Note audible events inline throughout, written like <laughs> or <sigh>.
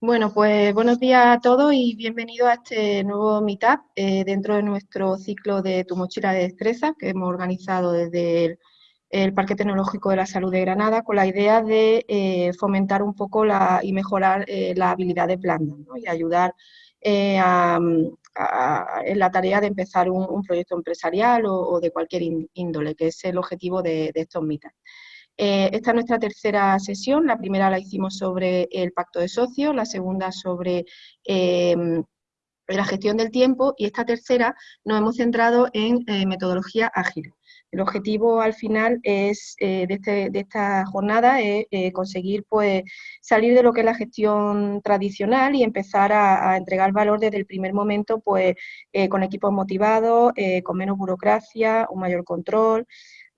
Bueno, pues buenos días a todos y bienvenidos a este nuevo Meetup eh, dentro de nuestro ciclo de Tu Mochila de Destreza que hemos organizado desde el, Parque Tecnológico de la Salud de Granada con la idea de eh, fomentar un poco la, y mejorar eh, la habilidad de blanda y ayudar en la tarea de empezar un, proyecto empresarial o, de cualquier índole, que es el objetivo de, de estos Meetups. Eh, esta es nuestra tercera sesión, la primera la hicimos sobre el pacto de socios, la segunda sobre em, la gestión del tiempo y esta tercera nos hemos centrado en eh, metodología ágil. El objetivo al final es, eh, este, de, esta jornada es conseguir pues, salir de lo que es la gestión tradicional y empezar a, a entregar valor desde el primer momento pues, con equipos motivados, con menos burocracia, un mayor control,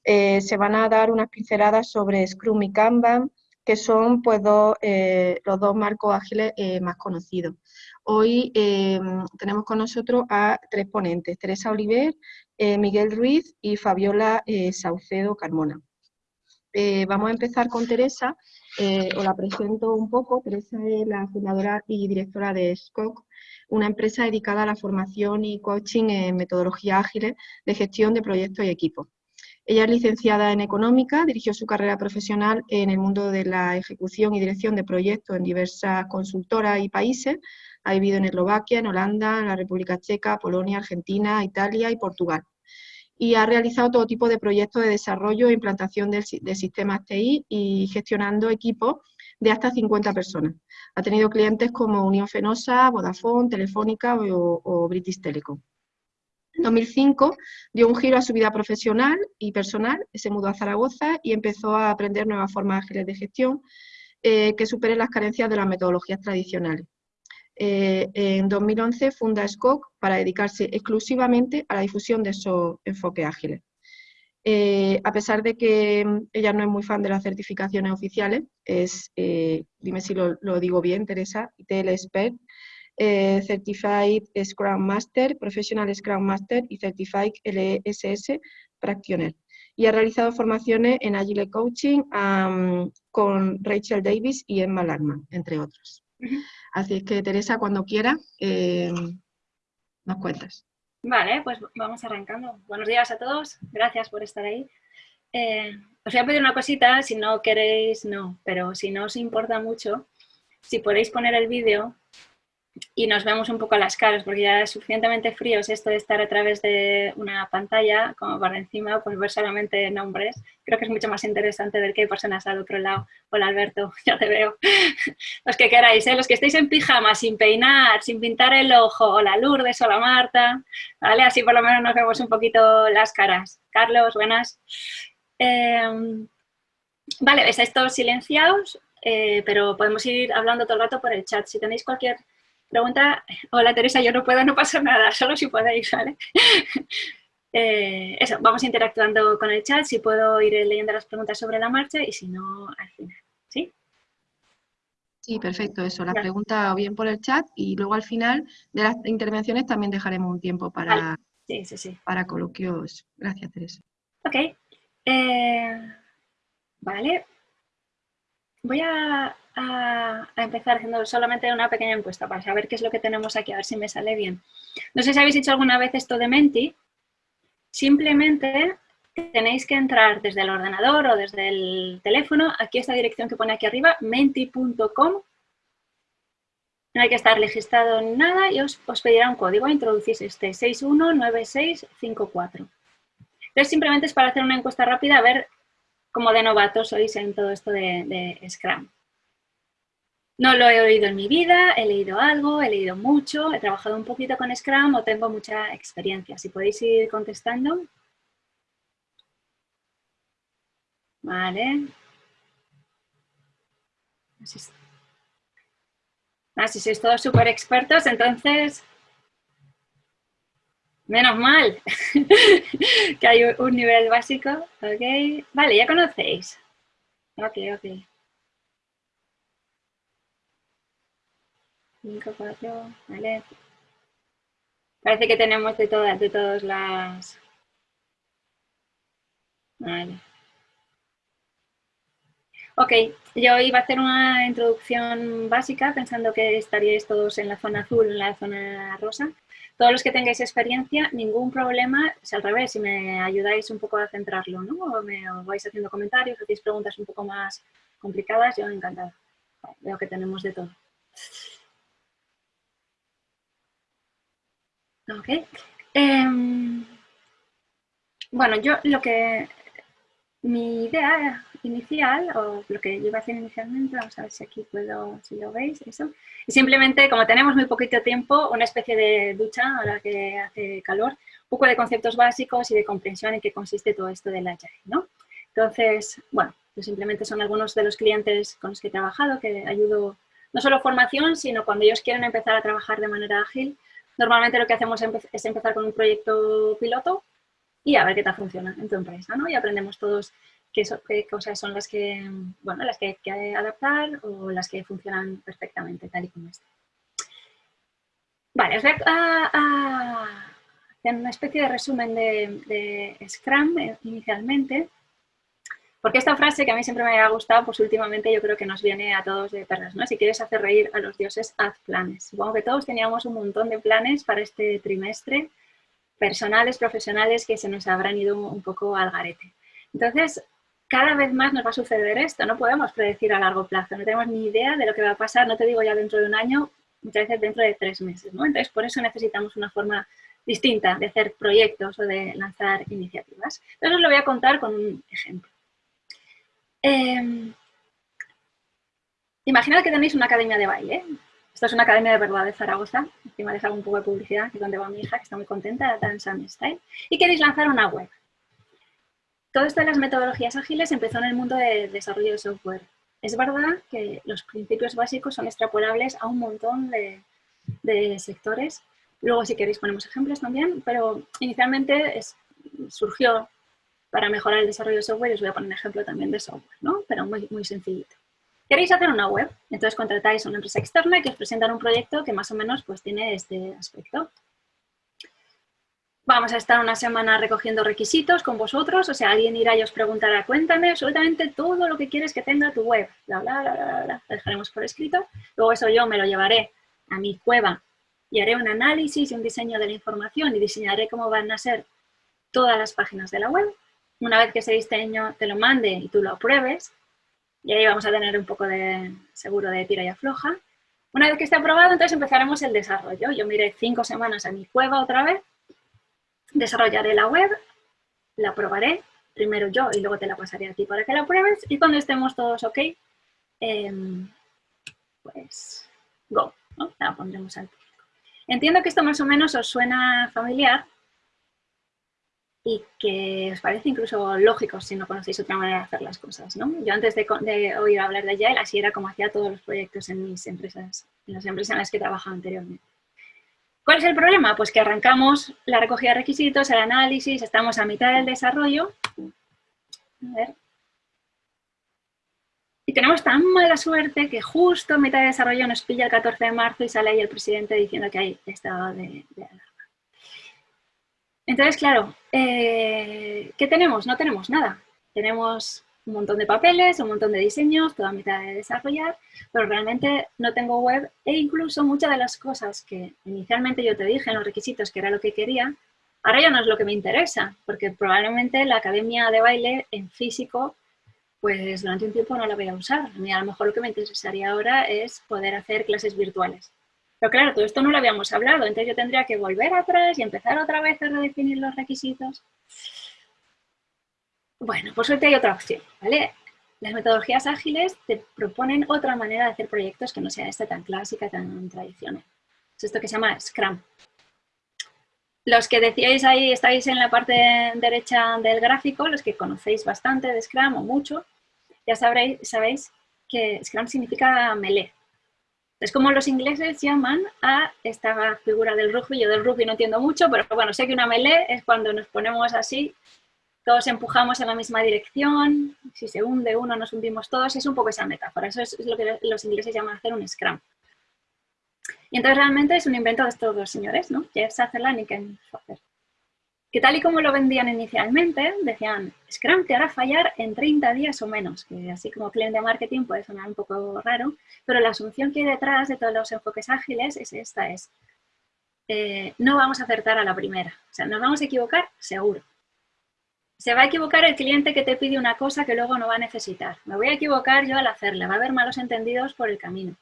eh, se van a dar unas pinceladas sobre Scrum y Kanban, que son pues, eh, los dos marcos ágiles eh, más conocidos. Hoy tenemos con nosotros a tres ponentes, Teresa Oliver, Miguel Ruiz y Fabiola Saucedo Carmona. vamos a empezar con Teresa, os la presento un poco. Teresa es la fundadora y directora de SCOC, una empresa dedicada a la formación y coaching en metodologías ágiles de gestión de proyectos y equipos. Ella es licenciada en Económica, dirigió su carrera profesional en el mundo de la ejecución y dirección de proyectos en diversas consultoras y países. Ha vivido en Eslovaquia, en Holanda, en la República Checa, Polonia, Argentina, Italia y Portugal. Y ha realizado todo tipo de proyectos de desarrollo e implantación de, sistemas TI y gestionando equipos de hasta 50 personas. Ha tenido clientes como Unión Fenosa, Vodafone, Telefónica o British Telecom. En 2005 dio un giro a su vida profesional y personal, se mudó a Zaragoza y empezó a aprender nuevas formas ágiles de gestión eh, que superen las carencias de las metodologías tradicionales. Eh, en 2011 funda SCOC para dedicarse exclusivamente a la difusión de esos enfoques ágiles. Eh, a pesar de que ella no es muy fan de las certificaciones oficiales, es, dime si lo, digo bien, Teresa, ITL eh, Certified Scrum Master, Professional Scrum Master y Certified LSS Practitioner. Y ha realizado formaciones en Agile Coaching con Rachel Davis y Emma Langman, entre otros. Así es que, Teresa, cuando quiera, eh, nos cuentas. Vale, pues vamos arrancando. Buenos días a todos, gracias por estar ahí. Eh, os voy a pedir una cosita, si no queréis, no, pero si no os importa mucho, si podéis poner el vídeo y nos vemos un poco a las caras, porque ya es suficientemente frío es esto de estar a través de una pantalla, como para encima, pues ver solamente nombres. Creo que es mucho más interesante ver que hay personas al otro lado. Hola Alberto, <laughs> ya te veo. <laughs> Los que queráis, ¿eh? los que estéis en pijama, sin peinar, sin pintar el ojo, hola Lourdes, hola Marta, ¿vale? Así por lo menos nos vemos un poquito las caras. Carlos, buenas. Em, vale, estáis todos silenciados, eh, pero podemos ir hablando todo el rato por el chat. Si tenéis cualquier Pregunta, hola Teresa, yo no puedo, no pasa nada, solo si podéis, ¿vale? <laughs> Eh, eso, vamos interactuando con el chat, si puedo ir leyendo las preguntas sobre la marcha y si no, al final, ¿sí? Sí, perfecto, eso, las preguntas o bien por el chat y luego al final de las intervenciones también dejaremos un tiempo para, sí, sí, sí. para coloquios. Gracias, Teresa. Ok. Eh, vale. Voy a empezar haciendo solamente una pequeña encuesta para saber qué es lo que tenemos aquí, a ver si me sale bien. No sé si habéis hecho alguna vez esto de Menti. Simplemente tenéis que entrar desde el ordenador o desde el teléfono, aquí esta dirección que pone aquí arriba, menti.com. No hay que estar registrado en nada y os, os pedirá un código. Introducís este 619654. Entonces simplemente es para hacer una encuesta rápida a ver cómo de novatos sois en todo esto de, de Scrum. No lo he oído en mi vida, he leído algo, he leído mucho, he trabajado un poquito con Scrum o tengo mucha experiencia. Si podéis ir contestando. Vale. Ah, si sois todos súper expertos, entonces... Menos mal <laughs> que hay un nivel básico. Ok. Vale, ya conocéis. Ok, ok. 5, 4, vale. Parece que tenemos de todas, de todas las... Vale. Ok, yo iba a hacer una introducción básica pensando que estaríais todos en la zona azul, en la zona rosa. Todos los que tengáis experiencia, ningún problema, es al revés, si me ayudáis un poco a centrarlo, ¿no? O me vais haciendo comentarios, hacéis preguntas un poco más complicadas, yo encantada. veo que tenemos de todo. Ok. Em, bueno, yo lo que... Mi idea inicial, o lo que yo iba a hacer inicialmente, vamos a ver si aquí puedo, si lo veis, eso. Y simplemente, como tenemos muy poquito tiempo, una especie de ducha ahora que hace calor, un poco de conceptos básicos y de comprensión en qué consiste todo esto de la Agile, ¿no? Entonces, bueno, pues simplemente son algunos de los clientes con los que he trabajado, que ayudo no solo formación, sino cuando ellos quieren empezar a trabajar de manera ágil, normalmente lo que hacemos es empezar con un proyecto piloto y a ver qué tal funciona en tu empresa, ¿no? Y aprendemos todos qué, cosas son las que, bueno, las que hay que adaptar o las que funcionan perfectamente, tal y como está. Vale, os voy a, hacer una especie de resumen de, de Scrum eh, inicialmente. Porque esta frase que a mí siempre me ha gustado, pues últimamente yo creo que nos viene a todos de perlas, ¿no? Si quieres hacer reír a los dioses, haz planes. Supongo que todos teníamos un montón de planes para este trimestre, personales, profesionales, que se nos habrán ido un poco al garete. Entonces, cada vez más nos va a suceder esto, no podemos predecir a largo plazo, no tenemos ni idea de lo que va a pasar, no te digo ya dentro de un año, muchas veces dentro de tres meses, ¿no? Entonces, por eso necesitamos una forma distinta de hacer proyectos o de lanzar iniciativas. Entonces, os lo voy a contar con un ejemplo. Eh, imaginad que tenéis una academia de baile. Esto es una academia de verdad de Zaragoza. Encima les hago un poco de publicidad, que donde va mi hija, que está muy contenta, Dance and Style. Y queréis lanzar una web. Todo esto de las metodologías ágiles empezó en el mundo del desarrollo de software. Es verdad que los principios básicos son extrapolables a un montón de, sectores. Luego, si queréis, ponemos ejemplos también, pero inicialmente surgió para mejorar el desarrollo de software, os voy a poner un ejemplo también de software, ¿no? pero muy, muy sencillito. Queréis hacer una web, entonces contratáis a una empresa externa que os presenta un proyecto que más o menos pues, tiene este aspecto. Vamos a estar una semana recogiendo requisitos con vosotros, o sea, alguien irá y os preguntará, cuéntame absolutamente todo lo que quieres que tenga tu web, bla, bla, bla, bla, bla. Lo dejaremos por escrito. Luego eso yo me lo llevaré a mi cueva y haré un análisis y un diseño de la información y diseñaré cómo van a ser todas las páginas de la web una vez que ese diseño te lo mande y tú lo apruebes, y ahí vamos a tener un poco de seguro de tira y afloja. Una vez que esté aprobado, entonces empezaremos el desarrollo. Yo miré cinco semanas a mi cueva otra vez, desarrollaré la web, la probaré, primero yo y luego te la pasaré a ti para que la pruebes y cuando estemos todos ok, em, pues go, la pondremos al público. Entiendo que esto más o menos os suena familiar, y que os parece incluso lógico si no conocéis otra manera de hacer las cosas. ¿no? Yo antes de, oír hablar de Agile, así era como hacía todos los proyectos en mis empresas, en las empresas en las que trabajaba anteriormente. ¿Cuál es el problema? Pues que arrancamos la recogida de requisitos, el análisis, estamos a mitad del desarrollo. A ver. Y tenemos tan mala suerte que justo a mitad de desarrollo nos pilla el 14 de marzo y sale ahí el presidente diciendo que hay estado de, de entonces, claro, eh, ¿qué tenemos? No tenemos nada. Tenemos un montón de papeles, un montón de diseños, toda mitad de desarrollar, pero realmente no tengo web e incluso muchas de las cosas que inicialmente yo te dije en los requisitos que era lo que quería, ahora ya no es lo que me interesa, porque probablemente la academia de baile en físico, pues durante un tiempo no la voy a usar. A mí a lo mejor lo que me interesaría ahora es poder hacer clases virtuales. Pero claro, todo esto no lo habíamos hablado, entonces yo tendría que volver atrás y empezar otra vez a redefinir los requisitos. Bueno, por suerte hay otra opción, ¿vale? Las metodologías ágiles te proponen otra manera de hacer proyectos que no sea esta tan clásica, tan tradicional. Es esto que se llama Scrum. Los que decíais ahí, estáis en la parte derecha del gráfico, los que conocéis bastante de Scrum o mucho, ya sabréis, sabéis que Scrum significa melee, es como los ingleses llaman a esta figura del rugby. Yo del rugby no entiendo mucho, pero bueno, sé que una melee es cuando nos ponemos así, todos empujamos en la misma dirección, si se hunde uno nos hundimos todos, es un poco esa metáfora. Eso es lo que los ingleses llaman hacer un scrum. Y entonces realmente es un invento de estos dos señores, ¿no? Jeff Sutherland y Ken Schwaber. que tal y como lo vendían inicialmente, decían, Scrum te hará fallar en 30 días o menos, que así como cliente de marketing puede sonar un poco raro, pero la asunción que hay detrás de todos los enfoques ágiles es esta, es eh, no vamos a acertar a la primera, o sea, nos vamos a equivocar seguro. Se va a equivocar el cliente que te pide una cosa que luego no va a necesitar. Me voy a equivocar yo al hacerla, va a haber malos entendidos por el camino.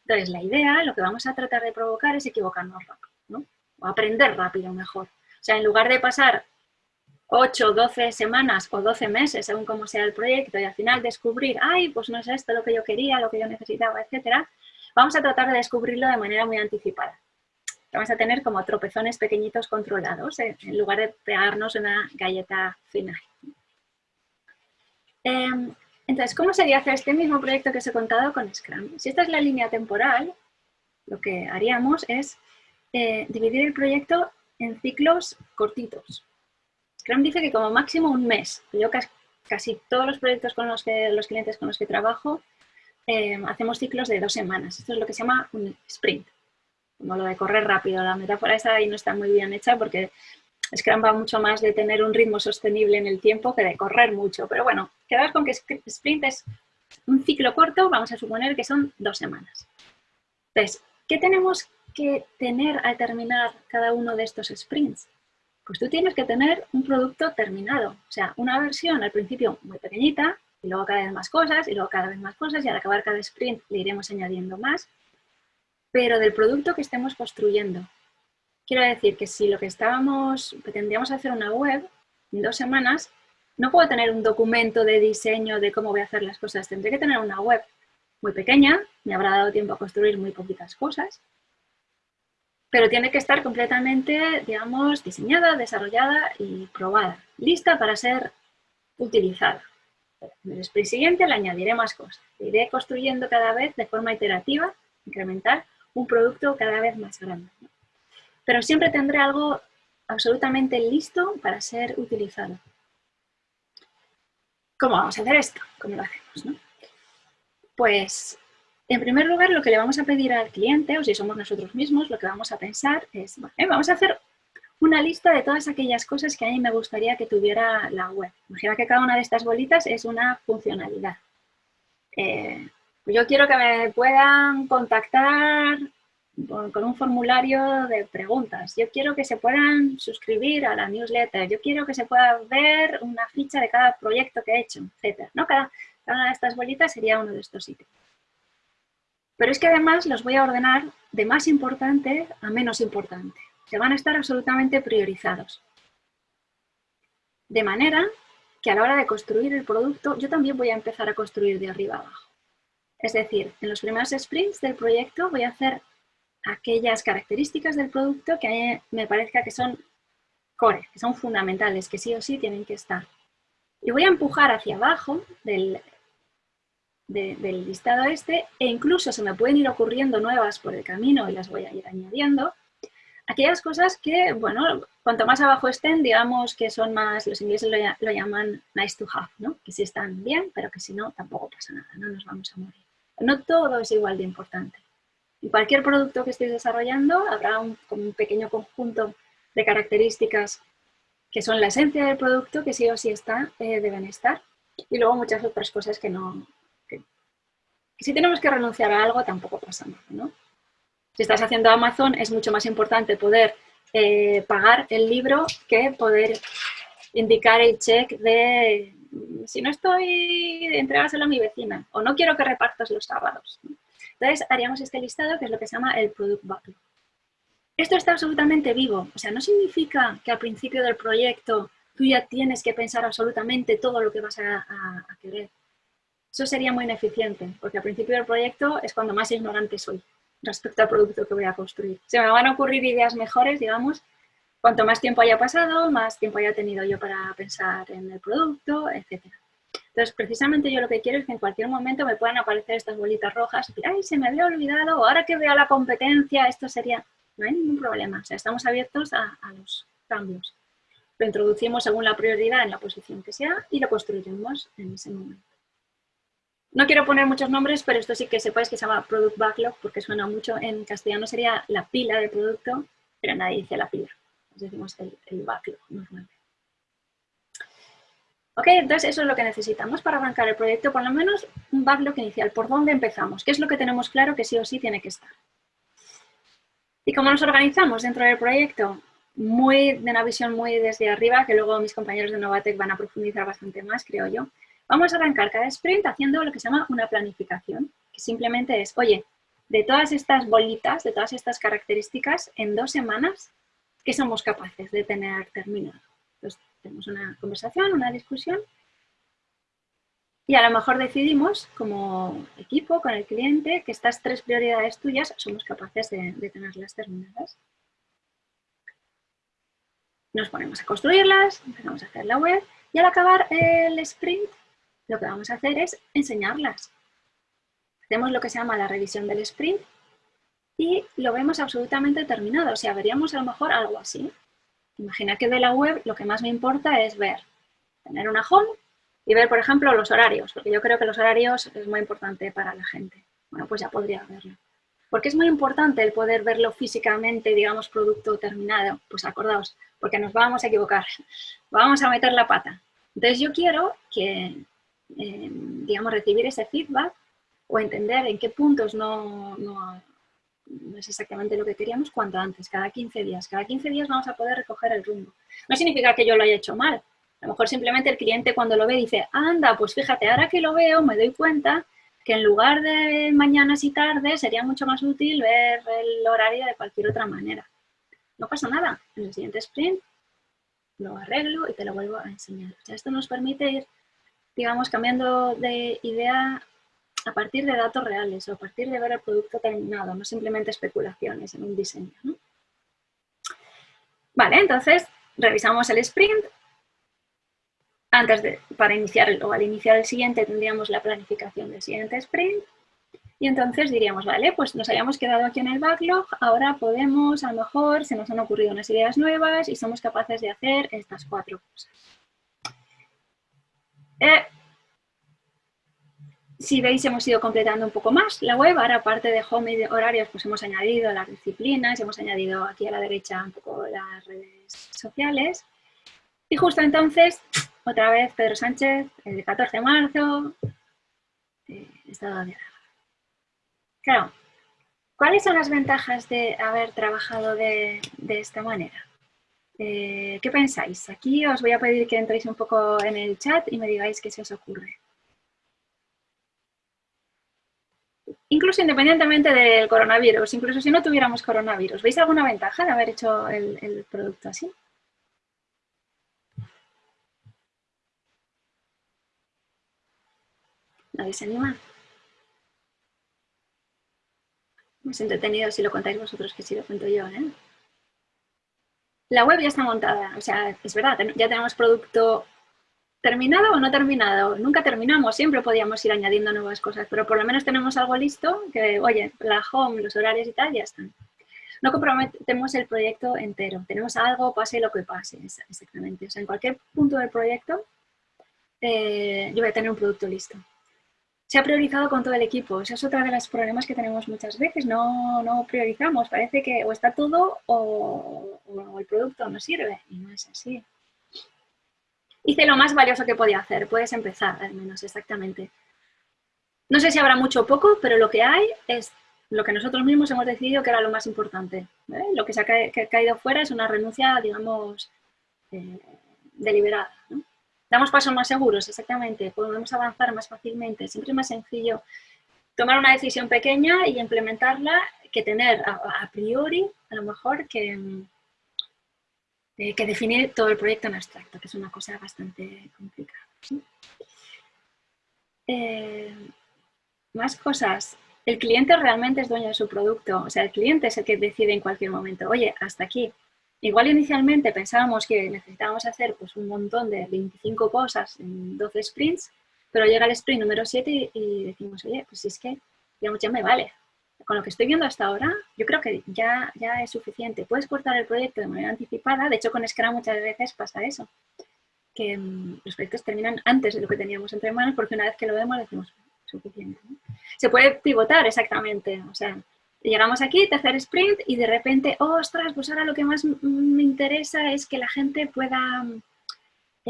Entonces, la idea, lo que vamos a tratar de provocar es equivocarnos rápido, ¿no? O aprender rápido mejor. O sea, en lugar de pasar 8, 12 semanas o 12 meses, según cómo sea el proyecto, y al final descubrir, ay, pues no es esto lo que yo quería, lo que yo necesitaba, etcétera, vamos a tratar de descubrirlo de manera muy anticipada. Vamos a tener como tropezones pequeñitos controlados, eh, en lugar de pegarnos una galleta final. Em, entonces, ¿cómo sería hacer este mismo proyecto que os he contado con Scrum? Si esta es la línea temporal, lo que haríamos es eh, dividir el proyecto en ciclos cortitos. Scrum dice que como máximo un mes. Yo casi, todos los proyectos con los que los clientes con los que trabajo eh, hacemos ciclos de dos semanas. Esto es lo que se llama un sprint. Como lo de correr rápido. La metáfora esa ahí no está muy bien hecha porque Scrum va mucho más de tener un ritmo sostenible en el tiempo que de correr mucho. Pero bueno, quedaos con que sprint es un ciclo corto, vamos a suponer que son dos semanas. Entonces, ¿qué tenemos que tener al terminar cada uno de estos sprints? Pues tú tienes que tener un producto terminado, o sea, una versión al principio muy pequeñita, y luego cada vez más cosas, y luego cada vez más cosas, y al acabar cada sprint le iremos añadiendo más, pero del producto que estemos construyendo. Quiero decir que si lo que estábamos, pretendíamos hacer una web en dos semanas, no puedo tener un documento de diseño de cómo voy a hacer las cosas, tendré que tener una web muy pequeña, me habrá dado tiempo a construir muy poquitas cosas, pero tiene que estar completamente, digamos, diseñada, desarrollada y probada, lista para ser utilizada. En el sprint siguiente le añadiré más cosas. Iré construyendo cada vez de forma iterativa, incremental, un producto cada vez más grande. Pero siempre tendré algo absolutamente listo para ser utilizado. ¿Cómo vamos a hacer esto? ¿Cómo lo hacemos? Pues en primer lugar, lo que le vamos a pedir al cliente, o si somos nosotros mismos, lo que vamos a pensar es, vamos a hacer una lista de todas aquellas cosas que a mí me gustaría que tuviera la web. Imagina que cada una de estas bolitas es una funcionalidad. Eh, yo quiero que me puedan contactar con un formulario de preguntas. Yo quiero que se puedan suscribir a la newsletter. Yo quiero que se pueda ver una ficha de cada proyecto que he hecho, etc. ¿no? Cada, cada una de estas bolitas sería uno de estos sitios. Pero es que además los voy a ordenar de más importante a menos importante. Se van a estar absolutamente priorizados. De manera que a la hora de construir el producto, yo también voy a empezar a construir de arriba abajo. Es decir, en los primeros sprints del proyecto voy a hacer aquellas características del producto que me parezca que son core, que son fundamentales, que sí o sí tienen que estar. Y voy a empujar hacia abajo del listado este e incluso se me pueden ir ocurriendo nuevas por el camino y las voy a ir añadiendo. Aquellas cosas que, bueno, cuanto más abajo estén, digamos que son más, los ingleses lo, llaman nice to have, ¿no? Que si están bien, pero que si no, tampoco pasa nada, no nos vamos a morir. No todo es igual de importante. En cualquier producto que estéis desarrollando habrá un, pequeño conjunto de características que son la esencia del producto, que sí o sí está, eh, deben estar. Y luego muchas otras cosas que no, si tenemos que renunciar a algo, tampoco pasa nada, ¿no? Si estás haciendo Amazon, es mucho más importante poder eh, pagar el libro que poder indicar el check de si no estoy, entregárselo a mi vecina o no quiero que repartas los sábados. Entonces haríamos este listado que es lo que se llama el Product Backlog. Esto está absolutamente vivo, o sea, no significa que al principio del proyecto tú ya tienes que pensar absolutamente todo lo que vas a querer. Eso sería muy ineficiente, porque al principio del proyecto es cuando más ignorante soy respecto al producto que voy a construir. Se me van a ocurrir ideas mejores, digamos, cuanto más tiempo haya pasado, más tiempo haya tenido yo para pensar en el producto, etc. Entonces, precisamente yo lo que quiero es que en cualquier momento me puedan aparecer estas bolitas rojas, y ay, se me había olvidado, o ahora que veo la competencia, esto sería... No hay ningún problema, o sea, estamos abiertos a, a los cambios. Lo introducimos según la prioridad en la posición que sea y lo construiremos en ese momento. No quiero poner muchos nombres, pero esto sí que sepáis que se llama Product Backlog porque suena mucho. En castellano sería la pila de producto, pero nadie dice la pila. Decimos el, el backlog normalmente. Ok, entonces eso es lo que necesitamos para arrancar el proyecto, por lo menos un backlog inicial, por dónde empezamos, qué es lo que tenemos claro que sí o sí tiene que estar. ¿Y cómo nos organizamos dentro del proyecto? Muy de una visión muy desde arriba, que luego mis compañeros de Novatec van a profundizar bastante más, creo yo. Vamos a arrancar cada sprint haciendo lo que se llama una planificación, que simplemente es, oye, de todas estas bolitas, de todas estas características, en dos semanas, ¿qué somos capaces de tener terminado? Entonces, tenemos una conversación, una discusión, y a lo mejor decidimos como equipo, con el cliente, que estas tres prioridades tuyas somos capaces de, de tenerlas terminadas. Nos ponemos a construirlas, empezamos a hacer la web, y al acabar el sprint, lo que vamos a hacer es enseñarlas. Hacemos lo que se llama la revisión del sprint y lo vemos absolutamente terminado. O sea, veríamos a lo mejor algo así. Imagina que de la web lo que más me importa es ver, tener una home y ver, por ejemplo, los horarios, porque yo creo que los horarios es muy importante para la gente. Bueno, pues ya podría verlo. Porque es muy importante el poder verlo físicamente, digamos, producto terminado. Pues acordaos, porque nos vamos a equivocar, <laughs> vamos a meter la pata. Entonces yo quiero que, eh, digamos, recibir ese feedback o entender en qué puntos no, no, es exactamente lo que queríamos cuanto antes, cada 15 días. Cada 15 días vamos a poder recoger el rumbo. No significa que yo lo haya hecho mal. A lo mejor simplemente el cliente cuando lo ve dice, anda, pues fíjate, ahora que lo veo me doy cuenta que en lugar de mañanas y tardes sería mucho más útil ver el horario de cualquier otra manera. No pasa nada. En el siguiente sprint lo arreglo y te lo vuelvo a enseñar. O sea, esto nos permite ir, digamos, cambiando de idea a partir de datos reales o a partir de ver el producto terminado, no simplemente especulaciones en un diseño. Vale, entonces revisamos el sprint. Antes de, para iniciar o al iniciar el siguiente tendríamos la planificación del siguiente sprint. Y entonces diríamos, vale, pues nos habíamos quedado aquí en el backlog, ahora podemos, a lo mejor, se nos han ocurrido unas ideas nuevas y somos capaces de hacer estas cuatro cosas. Eh, si veis, hemos ido completando un poco más la web. Ahora, aparte de home y de horarios, pues hemos añadido las disciplinas, hemos añadido aquí a la derecha un poco las redes sociales. Y justo entonces, otra vez Pedro Sánchez, el 14 de marzo, eh, estado de Claro, ¿cuáles son las ventajas de haber trabajado de, esta manera? Eh, ¿Qué pensáis? Aquí os voy a pedir que entréis un poco en el chat y me digáis qué se os ocurre. Incluso independientemente del coronavirus, incluso si no tuviéramos coronavirus, ¿veis alguna ventaja de haber hecho el, producto así? ¿Nadie se anima? Hemos entretenido si lo contáis vosotros que si lo cuento yo, ¿eh? La web ya está montada, o sea, es verdad, ya tenemos producto ¿Terminado o no terminado? Nunca terminamos, siempre podíamos ir añadiendo nuevas cosas, pero por lo menos tenemos algo listo que, oye, la home, los horarios y tal, ya están. No comprometemos el proyecto entero, tenemos algo, pase lo que pase, exactamente. O sea, en cualquier punto del proyecto eh, yo voy a tener un producto listo. Se ha priorizado con todo el equipo, ese es otro de los problemas que tenemos muchas veces, no, no priorizamos, parece que o está todo o, o el producto no sirve, y no es así hice lo más valioso que podía hacer. Puedes empezar, al menos, exactamente. No sé si habrá mucho o poco, pero lo que hay es lo que nosotros mismos hemos decidido que era lo más importante. Lo que se ha caído fuera es una renuncia, digamos, eh, deliberada. Damos pasos más seguros, exactamente. Podemos avanzar más fácilmente. Siempre es más sencillo tomar una decisión pequeña y implementarla que tener a priori, a lo mejor, que, eh, que definir todo el proyecto en abstracto, que es una cosa bastante complicada. Eh, más cosas. El cliente realmente es dueño de su producto, o sea, el cliente es el que decide en cualquier momento, oye, hasta aquí. Igual inicialmente pensábamos que necesitábamos hacer pues, un montón de 25 cosas en 12 sprints, pero llega el sprint número 7 y, decimos, oye, pues si es que digamos, ya me vale, con lo que estoy viendo hasta ahora, yo creo que ya, ya es suficiente. Puedes cortar el proyecto de manera anticipada, de hecho con Scrum muchas veces pasa eso, que mm, los proyectos terminan antes de lo que teníamos entre manos porque una vez que lo vemos decimos, suficiente. Se puede pivotar exactamente, o sea, Llegamos aquí, tercer sprint, y de repente, oh, ostras, pues ahora lo que más me interesa es que la gente pueda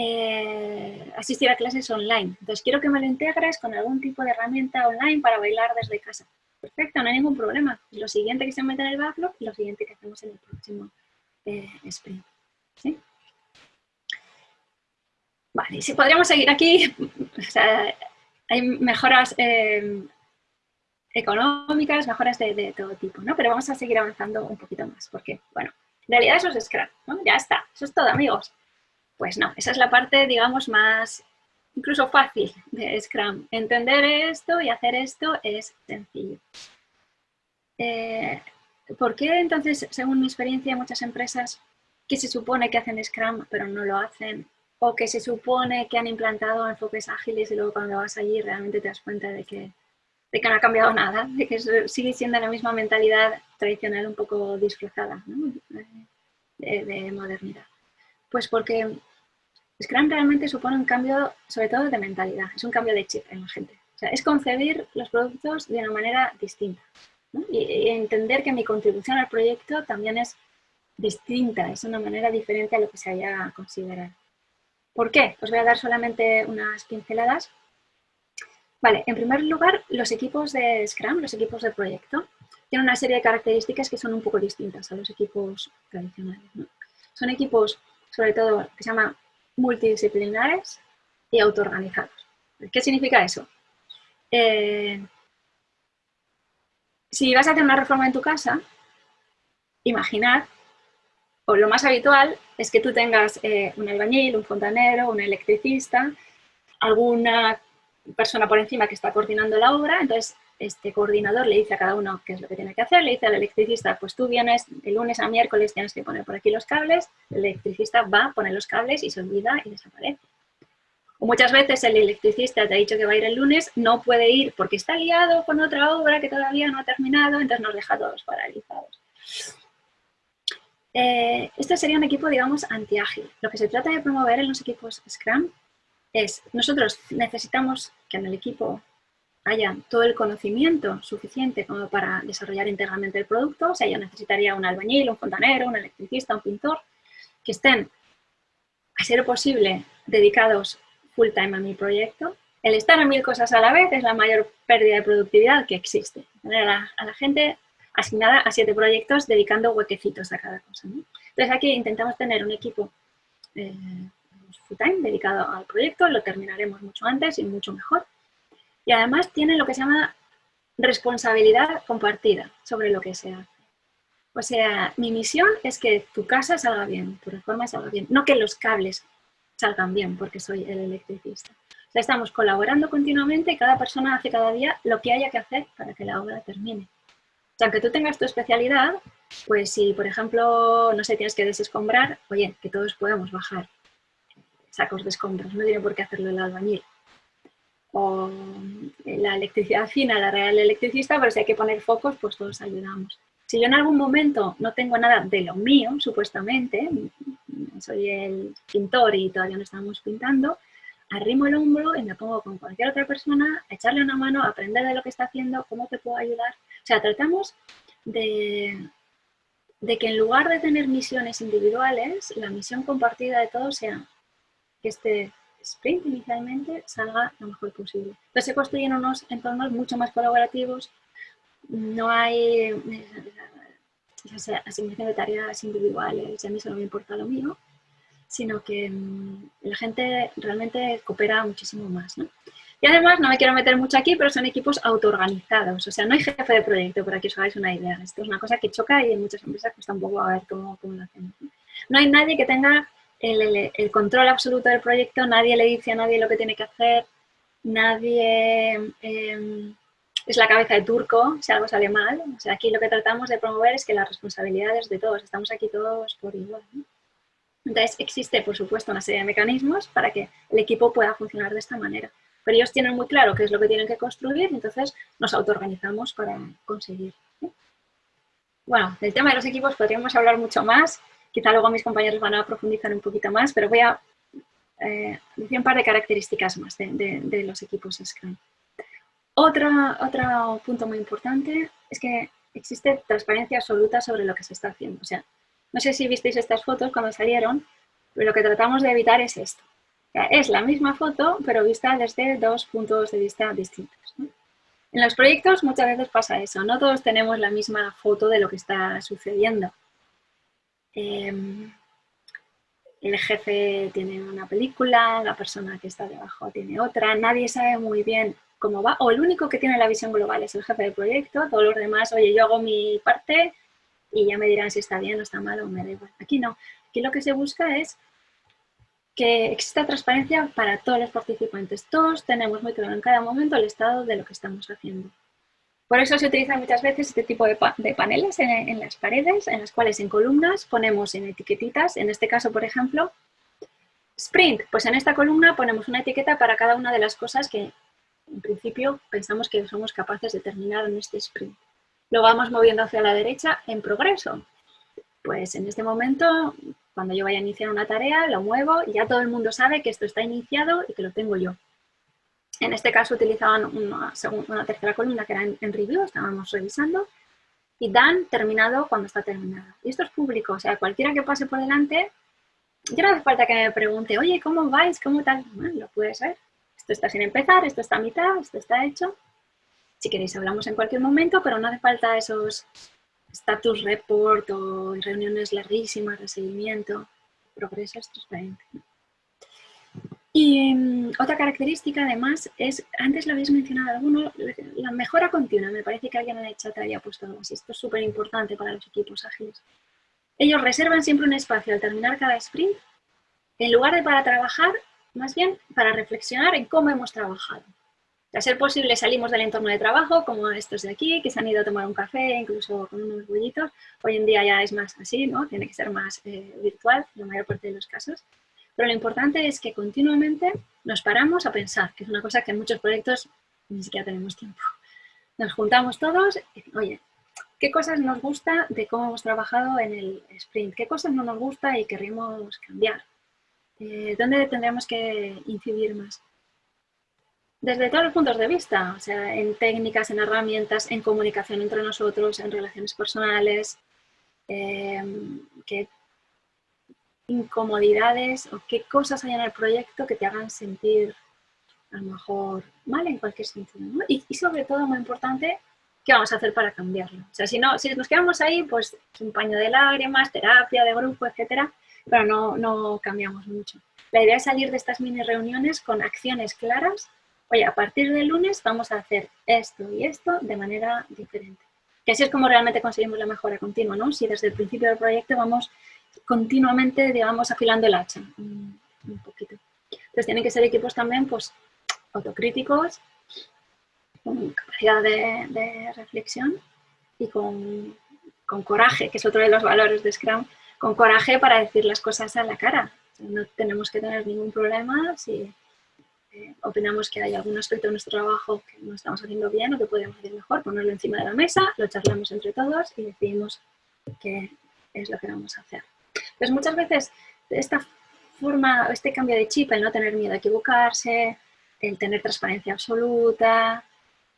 eh, asistir a clases online. Entonces, quiero que me lo integres con algún tipo de herramienta online para bailar desde casa. Perfecto, no hay ningún problema. Lo siguiente que se mete en el backlog y lo siguiente que hacemos en el próximo eh, sprint. ¿Sí? Vale, si podríamos seguir aquí, <laughs> hay mejoras eh, económicas, mejoras de, todo tipo, ¿no? Pero vamos a seguir avanzando un poquito más, porque, bueno, en realidad eso es Scrum, ¿no? Ya está, eso es todo, amigos. Pues no, esa es la parte, digamos, más incluso fácil de Scrum. Entender esto y hacer esto es sencillo. Eh, ¿Por qué entonces, según mi experiencia, muchas empresas que se supone que hacen Scrum pero no lo hacen o que se supone que han implantado enfoques ágiles y luego cuando vas allí realmente te das cuenta de que de que no ha cambiado nada, de que sigue siendo la misma mentalidad tradicional un poco disfrazada de, modernidad. Pues porque Scrum realmente supone un cambio, sobre todo de mentalidad, es un cambio de chip en la gente. O sea, es concebir los productos de una manera distinta y, entender que mi contribución al proyecto también es distinta, es una manera diferente a lo que se haya considerado. ¿Por qué? Os voy a dar solamente unas pinceladas Vale, en primer lugar, los equipos de Scrum, los equipos de proyecto, tienen una serie de características que son un poco distintas a los equipos tradicionales. Son equipos, sobre todo, que se llaman multidisciplinares y autoorganizados. ¿Qué significa eso? Eh, si vas a hacer una reforma en tu casa, imaginar, o lo más habitual es que tú tengas eh, un albañil, un fontanero, un electricista, alguna persona por encima que está coordinando la obra, entonces este coordinador le dice a cada uno qué es lo que tiene que hacer, le dice al electricista, pues tú vienes de lunes a miércoles, tienes que poner por aquí los cables, el electricista va, pone los cables y se olvida y desaparece. O muchas veces el electricista te ha dicho que va a ir el lunes, no puede ir porque está liado con otra obra que todavía no ha terminado, entonces nos deja todos paralizados. Eh, este sería un equipo, digamos, anti-ágil. Lo que se trata de promover en los equipos Scrum es, nosotros necesitamos que en el equipo haya todo el conocimiento suficiente como para desarrollar íntegramente el producto, o sea, yo necesitaría un albañil, un fontanero, un electricista, un pintor, que estén, a ser posible, dedicados full time a mi proyecto. El estar en mil cosas a la vez es la mayor pérdida de productividad que existe. Tener a la, gente asignada a siete proyectos dedicando huequecitos a cada cosa. Entonces aquí intentamos tener un equipo eh, full time dedicado al proyecto, lo terminaremos mucho antes y mucho mejor. Y además tiene lo que se llama responsabilidad compartida sobre lo que se hace. O sea, mi misión es que tu casa salga bien, tu reforma salga bien, no que los cables salgan bien porque soy el electricista. O sea, estamos colaborando continuamente y cada persona hace cada día lo que haya que hacer para que la obra termine. O sea, aunque tú tengas tu especialidad, pues si, por ejemplo, no sé, tienes que desescombrar, oye, que todos podamos bajar sacos de escombros, no tiene por qué hacerlo el albañil. O la electricidad fina, la real electricista, pero si hay que poner focos, pues todos ayudamos. Si yo en algún momento no tengo nada de lo mío, supuestamente, soy el pintor y todavía no estamos pintando, arrimo el hombro y me pongo con cualquier otra persona a echarle una mano, a aprender de lo que está haciendo, cómo te puedo ayudar. O sea, tratamos de, de que en lugar de tener misiones individuales, la misión compartida de todos sea que este sprint inicialmente salga lo mejor posible. Entonces se construyen unos entornos mucho más colaborativos, no hay eh, esa asignación de tareas individuales, y a mí solo me importa lo mío, sino que mm, la gente realmente coopera muchísimo más. Y además, no me quiero meter mucho aquí, pero son equipos autoorganizados, o sea, no hay jefe de proyecto, para que os hagáis una idea. Esto es una cosa que choca y en muchas empresas cuesta un poco a ver cómo, cómo lo hacemos. No hay nadie que tenga el, control absoluto del proyecto, nadie le dice a nadie lo que tiene que hacer, nadie em, es la cabeza de turco si algo sale mal. O sea, aquí lo que tratamos de promover es que las responsabilidades de todos, estamos aquí todos por igual. Entonces, existe, por supuesto, una serie de mecanismos para que el equipo pueda funcionar de esta manera. Pero ellos tienen muy claro qué es lo que tienen que construir, entonces nos autoorganizamos para conseguir. Bueno, del tema de los equipos podríamos hablar mucho más. Quizá luego mis compañeros van a profundizar un poquito más, pero voy a eh, decir un par de características más de, los equipos Scrum. Otro, otro punto muy importante es que existe transparencia absoluta sobre lo que se está haciendo. O sea, no sé si visteis estas fotos cuando salieron, pero lo que tratamos de evitar es esto. es la misma foto, pero vista desde dos puntos de vista distintos. En los proyectos muchas veces pasa eso, no todos tenemos la misma foto de lo que está sucediendo. Em, el jefe tiene una película, la persona que está debajo tiene otra, nadie sabe muy bien cómo va, o el único que tiene la visión global es el jefe del proyecto, todos los demás, oye, yo hago mi parte y ya me dirán si está bien o está mal o me da igual. Aquí no, aquí lo que se busca es que exista transparencia para todos los participantes. Todos tenemos muy claro en cada momento el estado de lo que estamos haciendo. Por eso se utiliza muchas veces este tipo de, paneles en, las paredes, en las cuales en columnas ponemos en etiquetitas, en este caso, por ejemplo, sprint. Pues en esta columna ponemos una etiqueta para cada una de las cosas que en principio pensamos que somos capaces de terminar en este sprint. Lo vamos moviendo hacia la derecha en progreso. Pues en este momento cuando yo vaya a iniciar una tarea, lo muevo y ya todo el mundo sabe que esto está iniciado y que lo tengo yo. En este caso utilizaban una, una tercera columna que era en, review, estábamos revisando, y dan terminado cuando está terminado. Y esto es público, o sea, cualquiera que pase por delante, ya no hace falta que me pregunte, oye, ¿cómo vais? ¿Cómo tal? Bueno, lo puedes ver. Esto está sin empezar, esto está a mitad, esto está hecho. Si queréis hablamos en cualquier momento, pero no hace falta esos status report o reuniones larguísimas de seguimiento, progreso es transparente. Y mm, otra característica además es, antes lo habéis mencionado alguno, la mejora continua. Me parece que alguien en el chat había puesto algo así. Esto es súper importante para los equipos ágiles. Ellos reservan siempre un espacio al terminar cada sprint, en lugar de para trabajar, más bien para reflexionar en cómo hemos trabajado. De ser posible salimos del entorno de trabajo, como estos de aquí, que se han ido a tomar un café, incluso con unos bullitos. Hoy en día ya es más así, ¿no? Tiene que ser más eh, virtual, la mayor parte de los casos. Pero lo importante es que continuamente nos paramos a pensar, que es una cosa que en muchos proyectos ni siquiera tenemos tiempo. Nos juntamos todos y, oye, ¿qué cosas nos gusta de cómo hemos trabajado en el sprint? ¿Qué cosas no nos gusta y querríamos cambiar? Eh, ¿Dónde tendríamos que incidir más? desde todos los puntos de vista, o sea, en técnicas, en herramientas, en comunicación entre nosotros, en relaciones personales, em, qué incomodidades o qué cosas hay en el proyecto que te hagan sentir a lo mejor mal en cualquier sentido. Y, sobre todo, muy importante, ¿qué vamos a hacer para cambiarlo? O sea, si, no, si nos quedamos ahí, pues un paño de lágrimas, terapia de grupo, etcétera, pero no, no cambiamos mucho. La idea es salir de estas mini reuniones con acciones claras oye, a partir del lunes vamos a hacer esto y esto de manera diferente. Que así es como realmente conseguimos la mejora continua, ¿no? Si desde el principio del proyecto vamos continuamente, digamos, afilando el hacha un, poquito. Entonces tienen que ser equipos también, pues, autocríticos, con capacidad de, reflexión y con, con, coraje, que es otro de los valores de Scrum, con coraje para decir las cosas a la cara. No tenemos que tener ningún problema si opinamos que hay algún aspecto de nuestro trabajo que no estamos haciendo bien o que podemos hacer mejor, ponerlo encima de la mesa, lo charlamos entre todos y decidimos qué es lo que vamos a hacer. Pues muchas veces esta forma, este cambio de chip, el no tener miedo a equivocarse, el tener transparencia absoluta,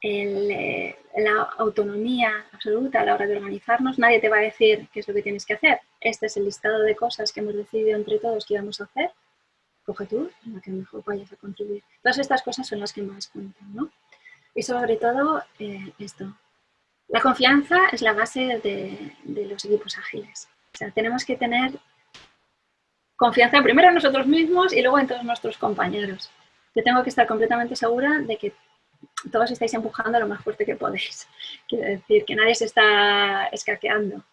eh, la autonomía absoluta a la hora de organizarnos, nadie te va a decir qué es lo que tienes que hacer. Este es el listado de cosas que hemos decidido entre todos que íbamos a hacer coge tú, en la que mejor vayas a contribuir. Todas estas cosas son las que más cuentan, ¿no? Y sobre todo eh, esto. La confianza es la base de, los equipos ágiles. O sea, tenemos que tener confianza primero en nosotros mismos y luego en todos nuestros compañeros. Yo tengo que estar completamente segura de que todos estáis empujando lo más fuerte que podéis. <laughs> Quiero decir, que nadie se está escaqueando.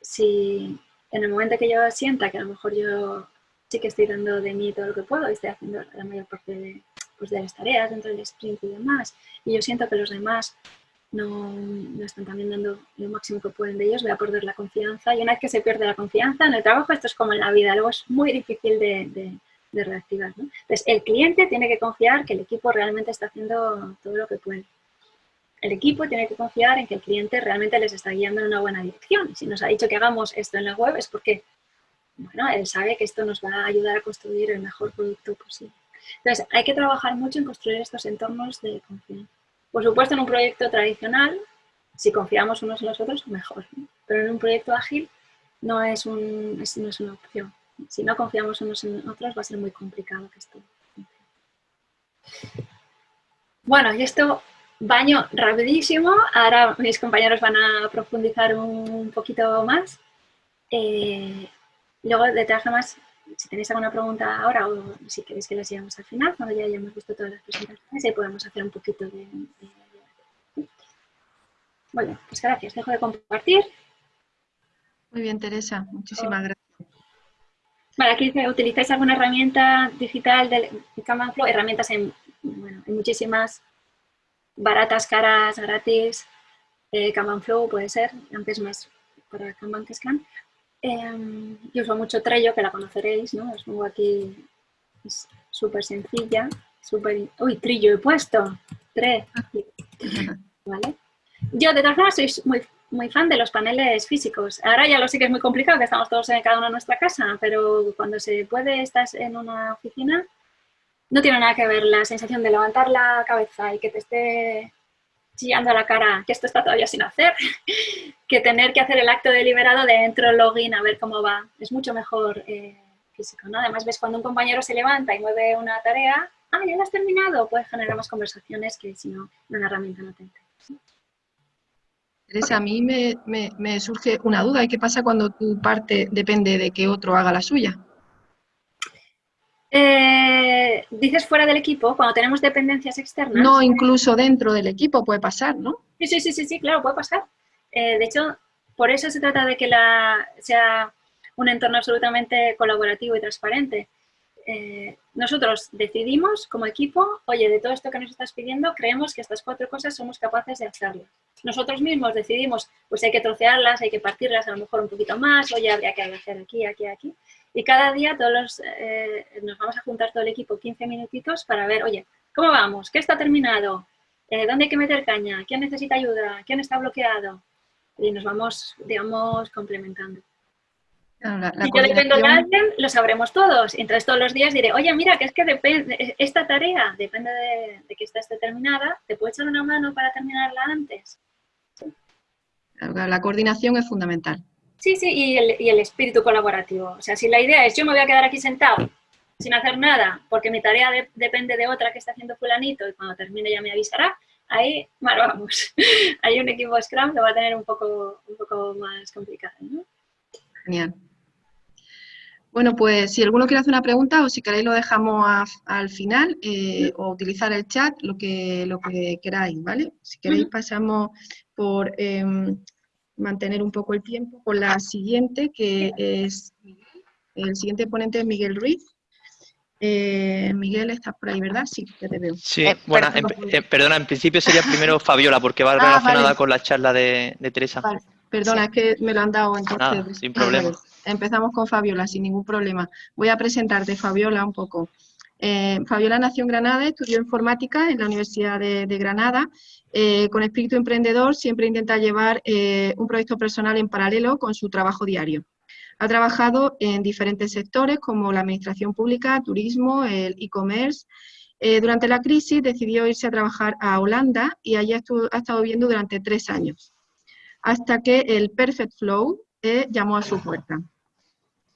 Si en el momento que yo sienta que a lo mejor yo sí que estoy dando de mí todo lo que puedo y estoy haciendo la mayor parte de, pues, de las tareas dentro del sprint y demás. Y yo siento que los demás no, están también dando lo máximo que pueden de ellos, voy a perder la confianza. Y una vez que se pierde la confianza en el trabajo, esto es como en la vida, luego es muy difícil de, de, reactivar. Entonces, el cliente tiene que confiar que el equipo realmente está haciendo todo lo que puede. El equipo tiene que confiar en que el cliente realmente les está guiando en una buena dirección. Si nos ha dicho que hagamos esto en la web es porque bueno, él sabe que esto nos va a ayudar a construir el mejor producto posible. Entonces, hay que trabajar mucho en construir estos entornos de confianza. Por supuesto, en un proyecto tradicional, Si confiamos unos en los otros, mejor. Pero en un proyecto ágil no es, una opción. Si no confiamos unos en otros, va a ser muy complicado que esto Bueno, y esto baño rapidísimo. Ahora mis compañeros van a profundizar un poquito más. Eh, luego, de todas formas, si tenéis alguna pregunta ahora o si queréis que las llevemos al final, cuando ya hayamos visto todas las presentaciones, ahí podemos hacer un poquito de... Bueno, pues gracias. Dejo de compartir. Muy bien, Teresa. Muchísimas gracias. Vale, aquí utilizáis alguna herramienta digital de Kanban Flow, herramientas en, bueno, en muchísimas baratas, caras, gratis. Eh, Kanban Flow puede ser, aunque es más para Kanban que Scrum. Eh, yo uso mucho Trello, que la conoceréis, ¿no? Os pongo aquí, es súper sencilla, súper... ¡Uy, Trillo he puesto! Tre. <laughs> ¿Vale? Yo, de todas formas, soy muy, muy fan de los paneles físicos. Ahora ya lo sé que es muy complicado, que estamos todos en cada uno en nuestra casa, pero cuando se puede, estás en una oficina, no tiene nada que ver la sensación de levantar la cabeza y que te esté chillando la cara que esto está todavía sin hacer, <laughs> que tener que hacer el acto deliberado de entro, login, a ver cómo va. Es mucho mejor eh, físico, ¿no? Además, ves cuando un compañero se levanta y mueve una tarea, ah, ya la has terminado, puedes generar más conversaciones que si no, una herramienta no te Teresa, a mí me, me surge una duda. ¿Y qué pasa cuando tu parte depende de que otro haga la suya? Eh, dices fuera del equipo, cuando tenemos dependencias externas. No, incluso dentro del equipo puede pasar, ¿no? Sí, sí, sí, sí, sí claro, puede pasar. Eh, de hecho, por eso se trata de que la, sea un entorno absolutamente colaborativo y transparente. Eh, nosotros decidimos como equipo, oye, de todo esto que nos estás pidiendo, creemos que estas cuatro cosas somos capaces de hacerlas. Nosotros mismos decidimos, pues hay que trocearlas, hay que partirlas a lo mejor un poquito más, oye, habría que hacer aquí, aquí, aquí. Y cada día todos eh, nos vamos a juntar todo el equipo 15 minutitos para ver, oye, ¿cómo vamos? ¿Qué está terminado? Eh, ¿Dónde hay que meter caña? ¿Quién necesita ayuda? ¿Quién está bloqueado? Y nos vamos, digamos, complementando. Si yo dependo de alguien, lo sabremos todos. Entonces todos los días diré, oye, mira, que es que depende, esta tarea depende de, de que estés determinada, ¿te puedo echar una mano para terminarla antes? La coordinación es fundamental. Sí, sí, y el, espíritu colaborativo. O sea, si la idea es yo me voy a quedar aquí sentado sin hacer nada porque mi tarea depende de otra que está haciendo fulanito y cuando termine ya me avisará, ahí, bueno, vamos, <laughs> hay un equipo Scrum que va a tener un poco, un poco más complicado. ¿no? Genial. Bueno, pues si alguno quiere hacer una pregunta o si queréis lo dejamos al final eh, o utilizar el chat, lo que, lo que queráis, ¿vale? Si queréis pasamos por em, mantener un poco el tiempo con la siguiente, que es el siguiente ponente es Miguel Ruiz. Eh, Miguel, estás por ahí, ¿verdad? Sí, ya te veo. Sí, eh, bueno, eh, perdona, en principio sería <laughs> primero Fabiola, porque va ah, relacionada con la charla de, Teresa. Perdona, es que me lo han dado entonces. sin problema. Empezamos con Fabiola, sin ningún problema. Voy a presentarte, Fabiola, un poco. Fabiola nació en Granada, estudió informática en la Universidad de Granada eh, con espíritu emprendedor siempre intenta llevar eh, un proyecto personal en paralelo con su trabajo diario. Ha trabajado en diferentes sectores como la administración pública, turismo, el e-commerce. Eh, durante la crisis decidió irse a trabajar a Holanda y allí ha estado viviendo durante tres años, hasta que el Perfect Flow llamó a su puerta.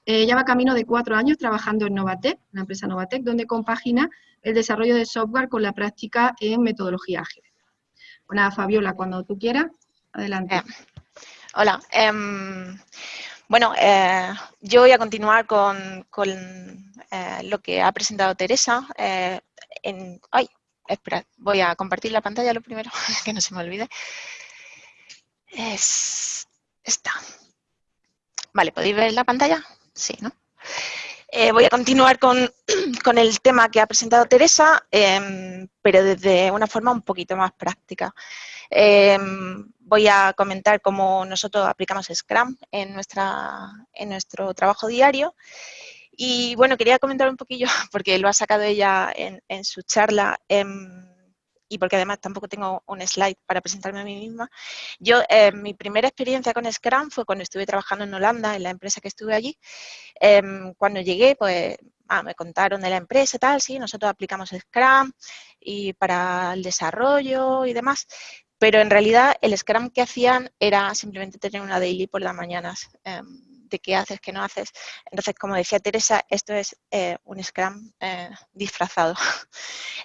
Ya va camino de cuatro años trabajando en Novatec, la empresa Novatec, donde compagina el desarrollo de software con la práctica en metodología ágil. Bueno, Fabiola, cuando tú quieras, adelante. Eh, hola. Em, bueno, eh, yo voy a continuar con, eh, lo que ha presentado Teresa. ay, espera, voy a compartir la pantalla lo primero, <laughs> que no se me olvide. Es esta. Vale, ¿podéis ver la pantalla? Sí, ¿no? Eh, voy a continuar <clears throat> con, el tema que ha presentado Teresa, em, pero desde una forma un poquito más práctica. Em, voy a comentar cómo nosotros aplicamos Scrum en, nuestra, en nuestro trabajo diario. Y bueno, quería comentar un poquillo, <laughs> porque lo ha sacado ella en, en su charla, em, y porque además tampoco tengo un slide para presentarme a mí misma. Yo, eh, mi primera experiencia con Scrum fue cuando estuve trabajando en Holanda, en la empresa que estuve allí. Em, cuando llegué, pues ah, me contaron de la empresa tal, sí, nosotros aplicamos Scrum y para el desarrollo y demás, pero en realidad el Scrum que hacían era simplemente tener una daily por las mañanas. Em, de qué haces, qué no haces. Entonces, como decía Teresa, esto es eh, un Scrum eh, disfrazado. <laughs>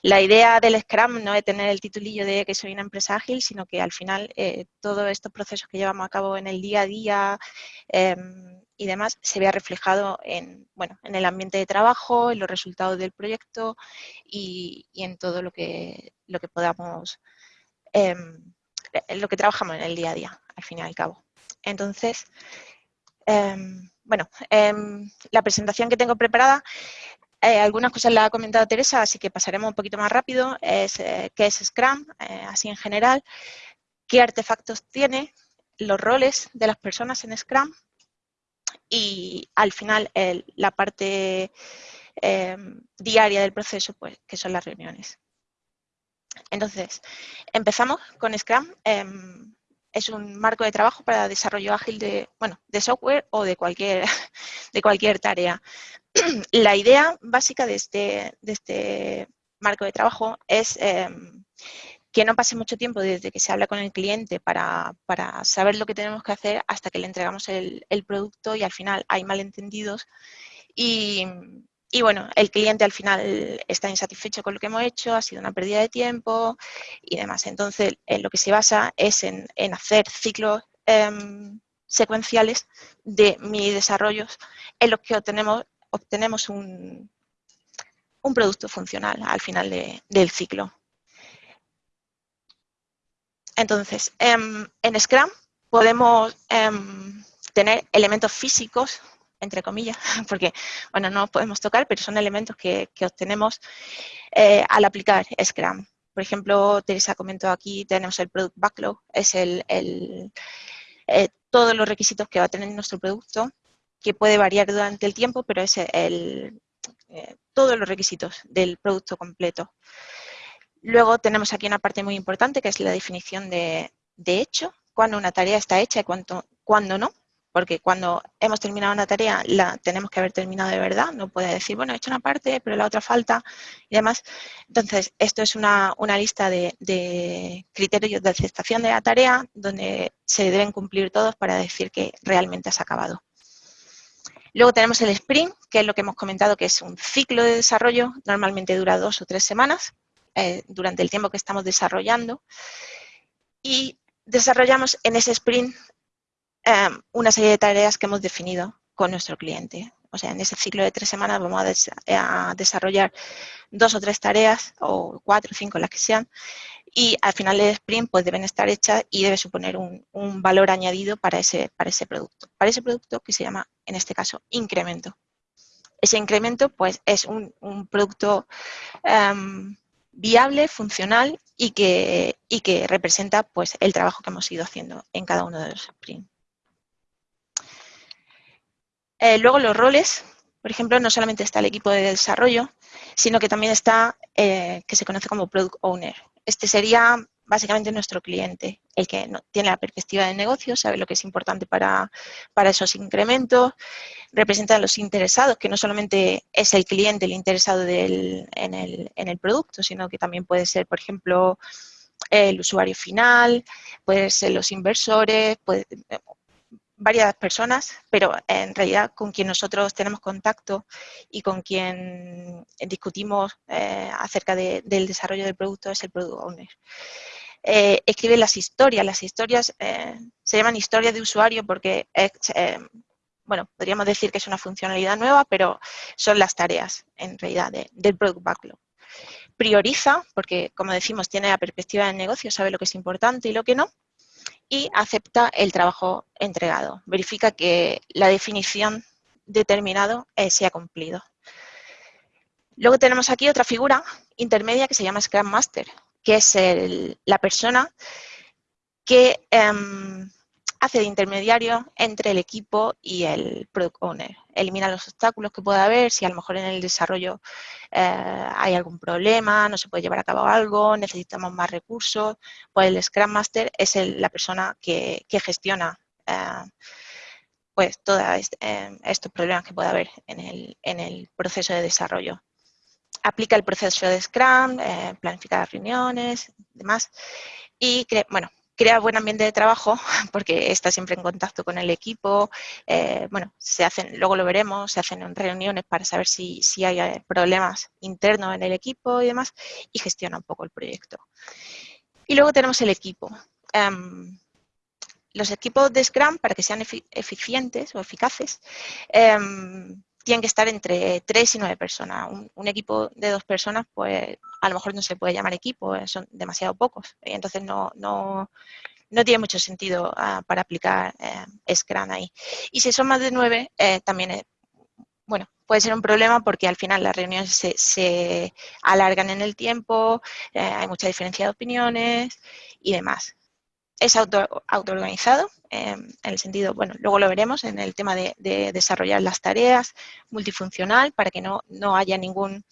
La idea del Scrum no es tener el titulillo de que soy una empresa ágil, sino que al final eh, todos estos procesos que llevamos a cabo en el día a día em, y demás se vea reflejado en, bueno, en el ambiente de trabajo, en los resultados del proyecto y, en todo lo que, lo que podamos, em, lo que trabajamos en el día a día, al fin y al cabo. Entonces, Em, bueno, em, la presentación que tengo preparada, eh, algunas cosas las ha comentado Teresa, así que pasaremos un poquito más rápido. Es, eh, ¿Qué es Scrum? Eh, así en general. ¿Qué artefactos tiene? Los roles de las personas en Scrum. Y al final, la parte em, diaria del proceso, pues, que son las reuniones. Entonces, empezamos con Scrum es un marco de trabajo para desarrollo ágil de, bueno, de software o de cualquier, <laughs> de cualquier tarea. <clears throat> La idea básica de este, de este marco de trabajo es em, que no pase mucho tiempo desde que se habla con el cliente para, saber lo que tenemos que hacer hasta que le entregamos el, el producto y al final hay malentendidos y, y bueno, el cliente al final está insatisfecho con lo que hemos hecho, ha sido una pérdida de tiempo y demás. Entonces, en lo que se basa es en, hacer ciclos em, secuenciales de mini desarrollos en los que obtenemos, un, un producto funcional al final del ciclo. Entonces, em, en Scrum podemos em, tener elementos físicos entre comillas, <laughs> porque bueno, no podemos tocar, pero son elementos que, obtenemos eh, al aplicar Scrum. Por ejemplo, Teresa comentó aquí, tenemos el Product Backlog, es el, eh, todos los requisitos que va a tener nuestro producto, que puede variar durante el tiempo, pero es el, eh, todos los requisitos del producto completo. Luego tenemos aquí una parte muy importante que es la definición de, hecho, cuando una tarea está hecha y cuando no porque cuando hemos terminado una tarea la tenemos que haber terminado de verdad, no puede decir, bueno, he hecho una parte, pero la otra falta y demás. Entonces, esto es una, lista de, criterios de aceptación de la tarea donde se deben cumplir todos para decir que realmente has acabado. Luego tenemos el sprint, que es lo que hemos comentado, que es un ciclo de desarrollo, normalmente dura dos o tres semanas, eh, durante el tiempo que estamos desarrollando. Y desarrollamos en ese sprint Em, una serie de tareas que hemos definido con nuestro cliente. O sea, en ese ciclo de tres semanas vamos a, desarrollar dos o tres tareas, o cuatro o cinco, las que sean, y al final del sprint pues deben estar hechas y debe suponer un, valor añadido para ese, para ese producto. Para ese producto que se llama, en este caso, incremento. Ese incremento pues es un, producto em, viable, funcional y que, y que representa pues el trabajo que hemos ido haciendo en cada uno de los sprints. Eh, luego los roles, por ejemplo, no solamente está el equipo de desarrollo, sino que también está, eh, que se conoce como Product Owner. Este sería básicamente nuestro cliente, el que tiene la perspectiva de negocio, sabe lo que es importante para, esos incrementos, representa a los interesados, que no solamente es el cliente el interesado en, el, producto, sino que también puede ser, por ejemplo, el usuario final, puede ser los inversores, puede, varias personas, pero en realidad con quien nosotros tenemos contacto y con quien discutimos eh, acerca del desarrollo del producto es el Product Owner. Eh, escribe las historias, las historias eh, se llaman historias de usuario porque bueno, podríamos decir que es una funcionalidad nueva, pero son las tareas en realidad del Product Backlog. Prioriza, porque como decimos, tiene la perspectiva del negocio, sabe lo que es importante y lo que no, y acepta el trabajo entregado. Verifica que la definición determinado eh, se ha cumplido. Luego tenemos aquí otra figura intermedia que se llama Scrum Master, que es la persona que em, hace de intermediario entre el equipo y el Product Owner. Elimina los obstáculos que pueda haber, si a lo mejor en el desarrollo eh, hay algún problema, no se puede llevar a cabo algo, necesitamos más recursos, pues el Scrum Master es la persona que, gestiona eh, pues todos eh, estos problemas que pueda haber en el, en el, proceso de desarrollo. Aplica el proceso de Scrum, planifica las reuniones, demás, y, bueno, crea buen ambiente de trabajo <laughs> porque está siempre en contacto con el equipo, eh, bueno, se hacen, luego lo veremos, se hacen reuniones para saber si, si, hay eh, problemas internos en el equipo y demás, y gestiona un poco el proyecto. Y luego tenemos el equipo. Em, los equipos de Scrum, para que sean eficientes o eficaces, em, tienen que estar entre 3 y 9 personas. Un, equipo de dos personas, pues a lo mejor no se puede llamar equipo, eh, son demasiado pocos. entonces no, no, no, tiene mucho sentido ah, para aplicar eh, Scrum ahí. Y si son más de 9, eh, también bueno, puede ser un problema porque al final las reuniones se, se alargan en el tiempo, hay mucha diferencia de opiniones y demás es auto, autoorganizado, em, en el sentido, bueno, luego lo veremos en el tema de, desarrollar las tareas, multifuncional, para que no, no haya ningún,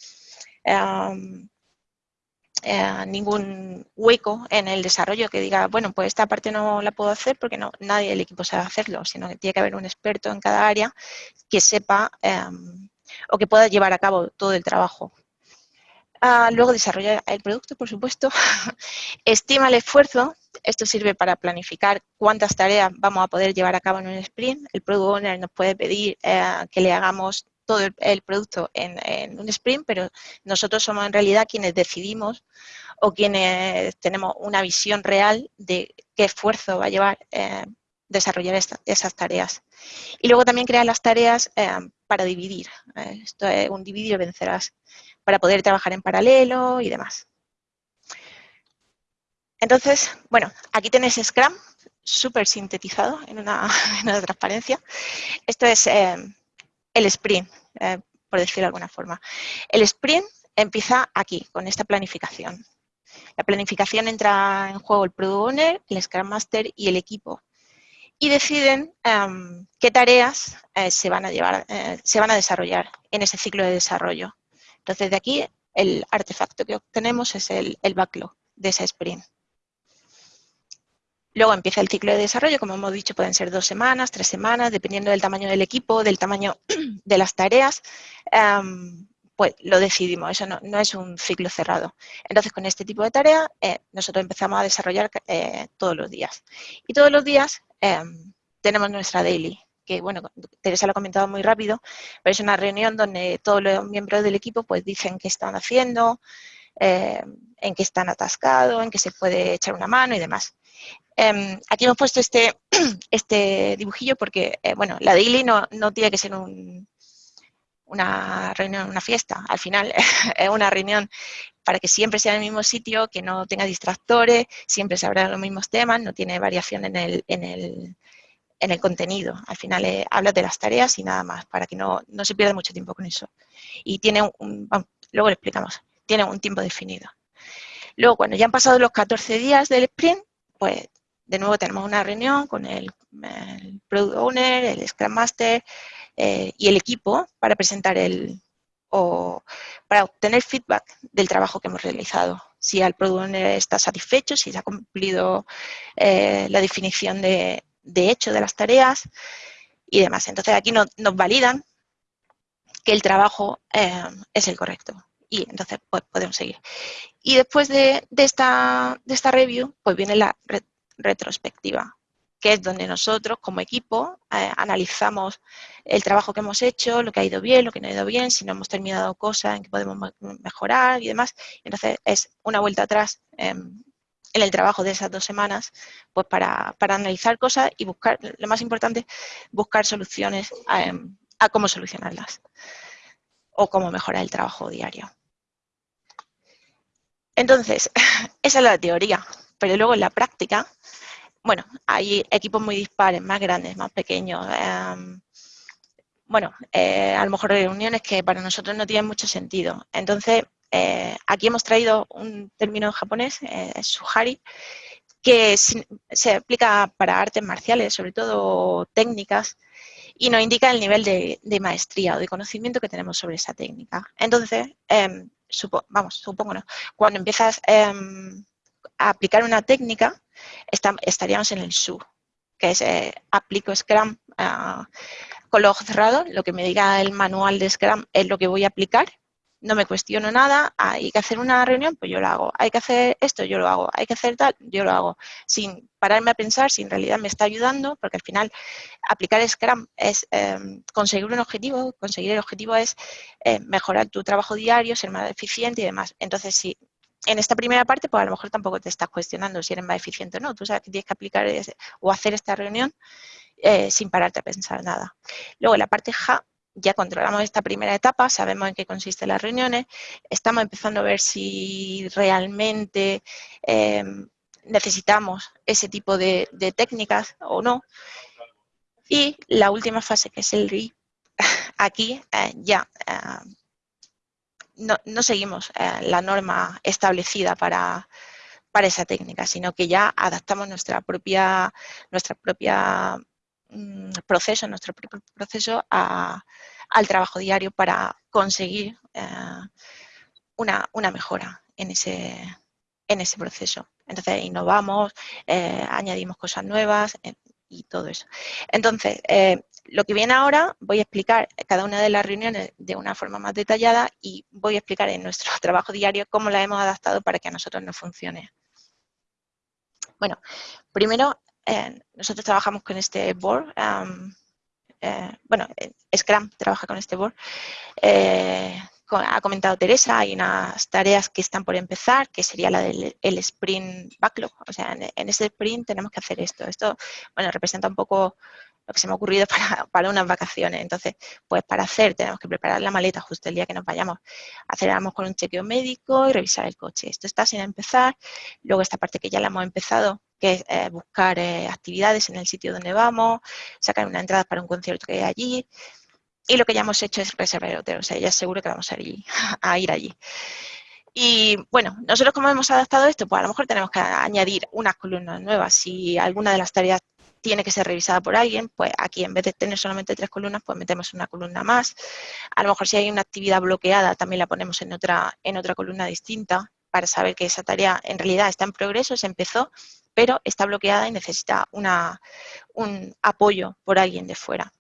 em, eh, ningún hueco en el desarrollo que diga, bueno, pues esta parte no la puedo hacer porque no, nadie del equipo sabe hacerlo, sino que tiene que haber un experto en cada área que sepa em, o que pueda llevar a cabo todo el trabajo. Ah, luego desarrollar el producto, por supuesto. <laughs> Estima el esfuerzo. Esto sirve para planificar cuántas tareas vamos a poder llevar a cabo en un sprint. El Product Owner nos puede pedir eh, que le hagamos todo el, producto en, un sprint, pero nosotros somos en realidad quienes decidimos o quienes tenemos una visión real de qué esfuerzo va a llevar eh, desarrollar esas tareas. Y luego también crear las tareas eh, para dividir. esto es un dividir vencerás para poder trabajar en paralelo y demás. Entonces, bueno, aquí tenéis Scrum, súper sintetizado <laughs> en una, transparencia. Esto es eh, el sprint, eh, por decirlo de alguna forma. El sprint empieza aquí, con esta planificación. La planificación entra en juego el Product Owner, el Scrum Master y el equipo. Y deciden em, qué tareas eh, se, van a llevar, se van a desarrollar en ese ciclo de desarrollo. Entonces, de aquí el artefacto que obtenemos es el, backlog de ese sprint. Luego empieza el ciclo de desarrollo, como hemos dicho, pueden ser dos semanas, tres semanas, dependiendo del tamaño del equipo, del tamaño <clears throat> de las tareas, em, pues lo decidimos, eso no, es un ciclo cerrado. Entonces, con este tipo de tareas, eh, nosotros empezamos a desarrollar eh, todos los días. Y todos los días em, tenemos nuestra daily, que bueno, Teresa lo ha comentado muy rápido, pero es una reunión donde todos los miembros del equipo pues dicen qué están haciendo, eh, en qué están atascados, en qué se puede echar una mano y demás. Em, aquí hemos puesto este, <clears throat> este dibujillo porque, eh, bueno, la daily no, tiene que ser una reunión, una fiesta. Al final <laughs> es una reunión para que siempre sea en el mismo sitio, que no tenga distractores, siempre se hablan los mismos temas, no tiene variación en el, en el, en el contenido. Al final eh, habla de las tareas y nada más, para que no, se pierda mucho tiempo con eso. Y tiene un, luego lo explicamos, tiene un tiempo definido. Luego, cuando ya han pasado los 14 días del sprint, pues de nuevo tenemos una reunión con el, Product Owner, el Scrum Master eh, y el equipo para presentar el, o para obtener feedback del trabajo que hemos realizado. Si el Product Owner está satisfecho, si se ha cumplido eh, la definición de, de hecho de las tareas y demás. Entonces aquí nos, validan que el trabajo eh, es el correcto y entonces pues, podemos seguir. Y después de, esta, de esta review, pues viene la retrospectiva, que es donde nosotros como equipo eh, analizamos el trabajo que hemos hecho, lo que ha ido bien, lo que no ha ido bien, si no hemos terminado cosas en que podemos mejorar y demás. Entonces es una vuelta atrás em, en el trabajo de esas dos semanas, pues para, analizar cosas y buscar, lo más importante, buscar soluciones a, cómo solucionarlas o cómo mejorar el trabajo diario. Entonces, <laughs> esa es la teoría, pero luego en la práctica, bueno, hay equipos muy dispares, más grandes, más pequeños. Em, bueno, eh, a lo mejor reuniones que para nosotros no tienen mucho sentido. Entonces, eh, aquí hemos traído un término japonés, eh, suhari, que se aplica para artes marciales, sobre todo técnicas, y nos indica el nivel de, maestría o de conocimiento que tenemos sobre esa técnica. Entonces, em, vamos, supongo, cuando empiezas em, aplicar una técnica, estaríamos en el SU, que es eh, aplico Scrum ah, con los ojos cerrados, lo que me diga el manual de Scrum es lo que voy a aplicar. No me cuestiono nada, hay que hacer una reunión, pues yo lo hago, hay que hacer esto, yo lo hago, hay que hacer tal, yo lo hago, sin pararme a pensar si en realidad me está ayudando, porque al final aplicar Scrum es em, conseguir un objetivo, conseguir el objetivo es eh, mejorar tu trabajo diario, ser más eficiente y demás. Entonces, si en esta primera parte, pues a lo mejor tampoco te estás cuestionando si eres más eficiente o no, tú sabes que tienes que aplicar o hacer esta reunión eh, sin pararte a pensar nada. Luego, la parte ja, ya controlamos esta primera etapa, sabemos en qué consisten las reuniones, estamos empezando a ver si realmente em, necesitamos ese tipo de, técnicas o no. Y la última fase, que es el RI, <laughs> aquí eh, ya eh, no, seguimos eh, la norma establecida para, para esa técnica, sino que ya adaptamos nuestra propia, nuestra propia Mm, proceso, nuestro propio proceso al trabajo diario para conseguir eh, una, mejora en ese, en ese proceso. Entonces innovamos, eh, añadimos cosas nuevas y todo eso. Entonces, lo que viene ahora, voy a explicar cada una de las reuniones de una forma más detallada y voy a explicar en nuestro <laughs> trabajo diario cómo la hemos adaptado para que a nosotros nos funcione. Bueno, primero nosotros trabajamos con este board, eh, bueno, Scrum trabaja con este board. Eh, ha comentado Teresa, hay unas tareas que están por empezar, que sería la del sprint backlog. O sea, en, en, ese sprint tenemos que hacer esto. Esto, bueno, representa un poco lo que se me ha ocurrido <laughs> para, unas vacaciones. Entonces, pues para hacer tenemos que preparar la maleta justo el día que nos vayamos. Aceleramos con un chequeo médico y revisar el coche. Esto está sin empezar. Luego esta parte que ya la hemos empezado, que es eh, buscar eh, actividades en el sitio donde vamos, sacar una entrada para un concierto que hay allí. Y lo que ya hemos hecho es reservar el hotel. O sea, ya seguro que vamos a ir, <laughs> a ir allí. Y bueno, nosotros como hemos adaptado esto, pues a lo mejor tenemos que añadir unas columnas nuevas. Si alguna de las tareas tiene que ser revisada por alguien, pues aquí en vez de tener solamente tres columnas, pues metemos una columna más. A lo mejor si hay una actividad bloqueada, también la ponemos en otra, en otra columna distinta para saber que esa tarea en realidad está en progreso, se empezó, pero está bloqueada y necesita una, un apoyo por alguien de fuera.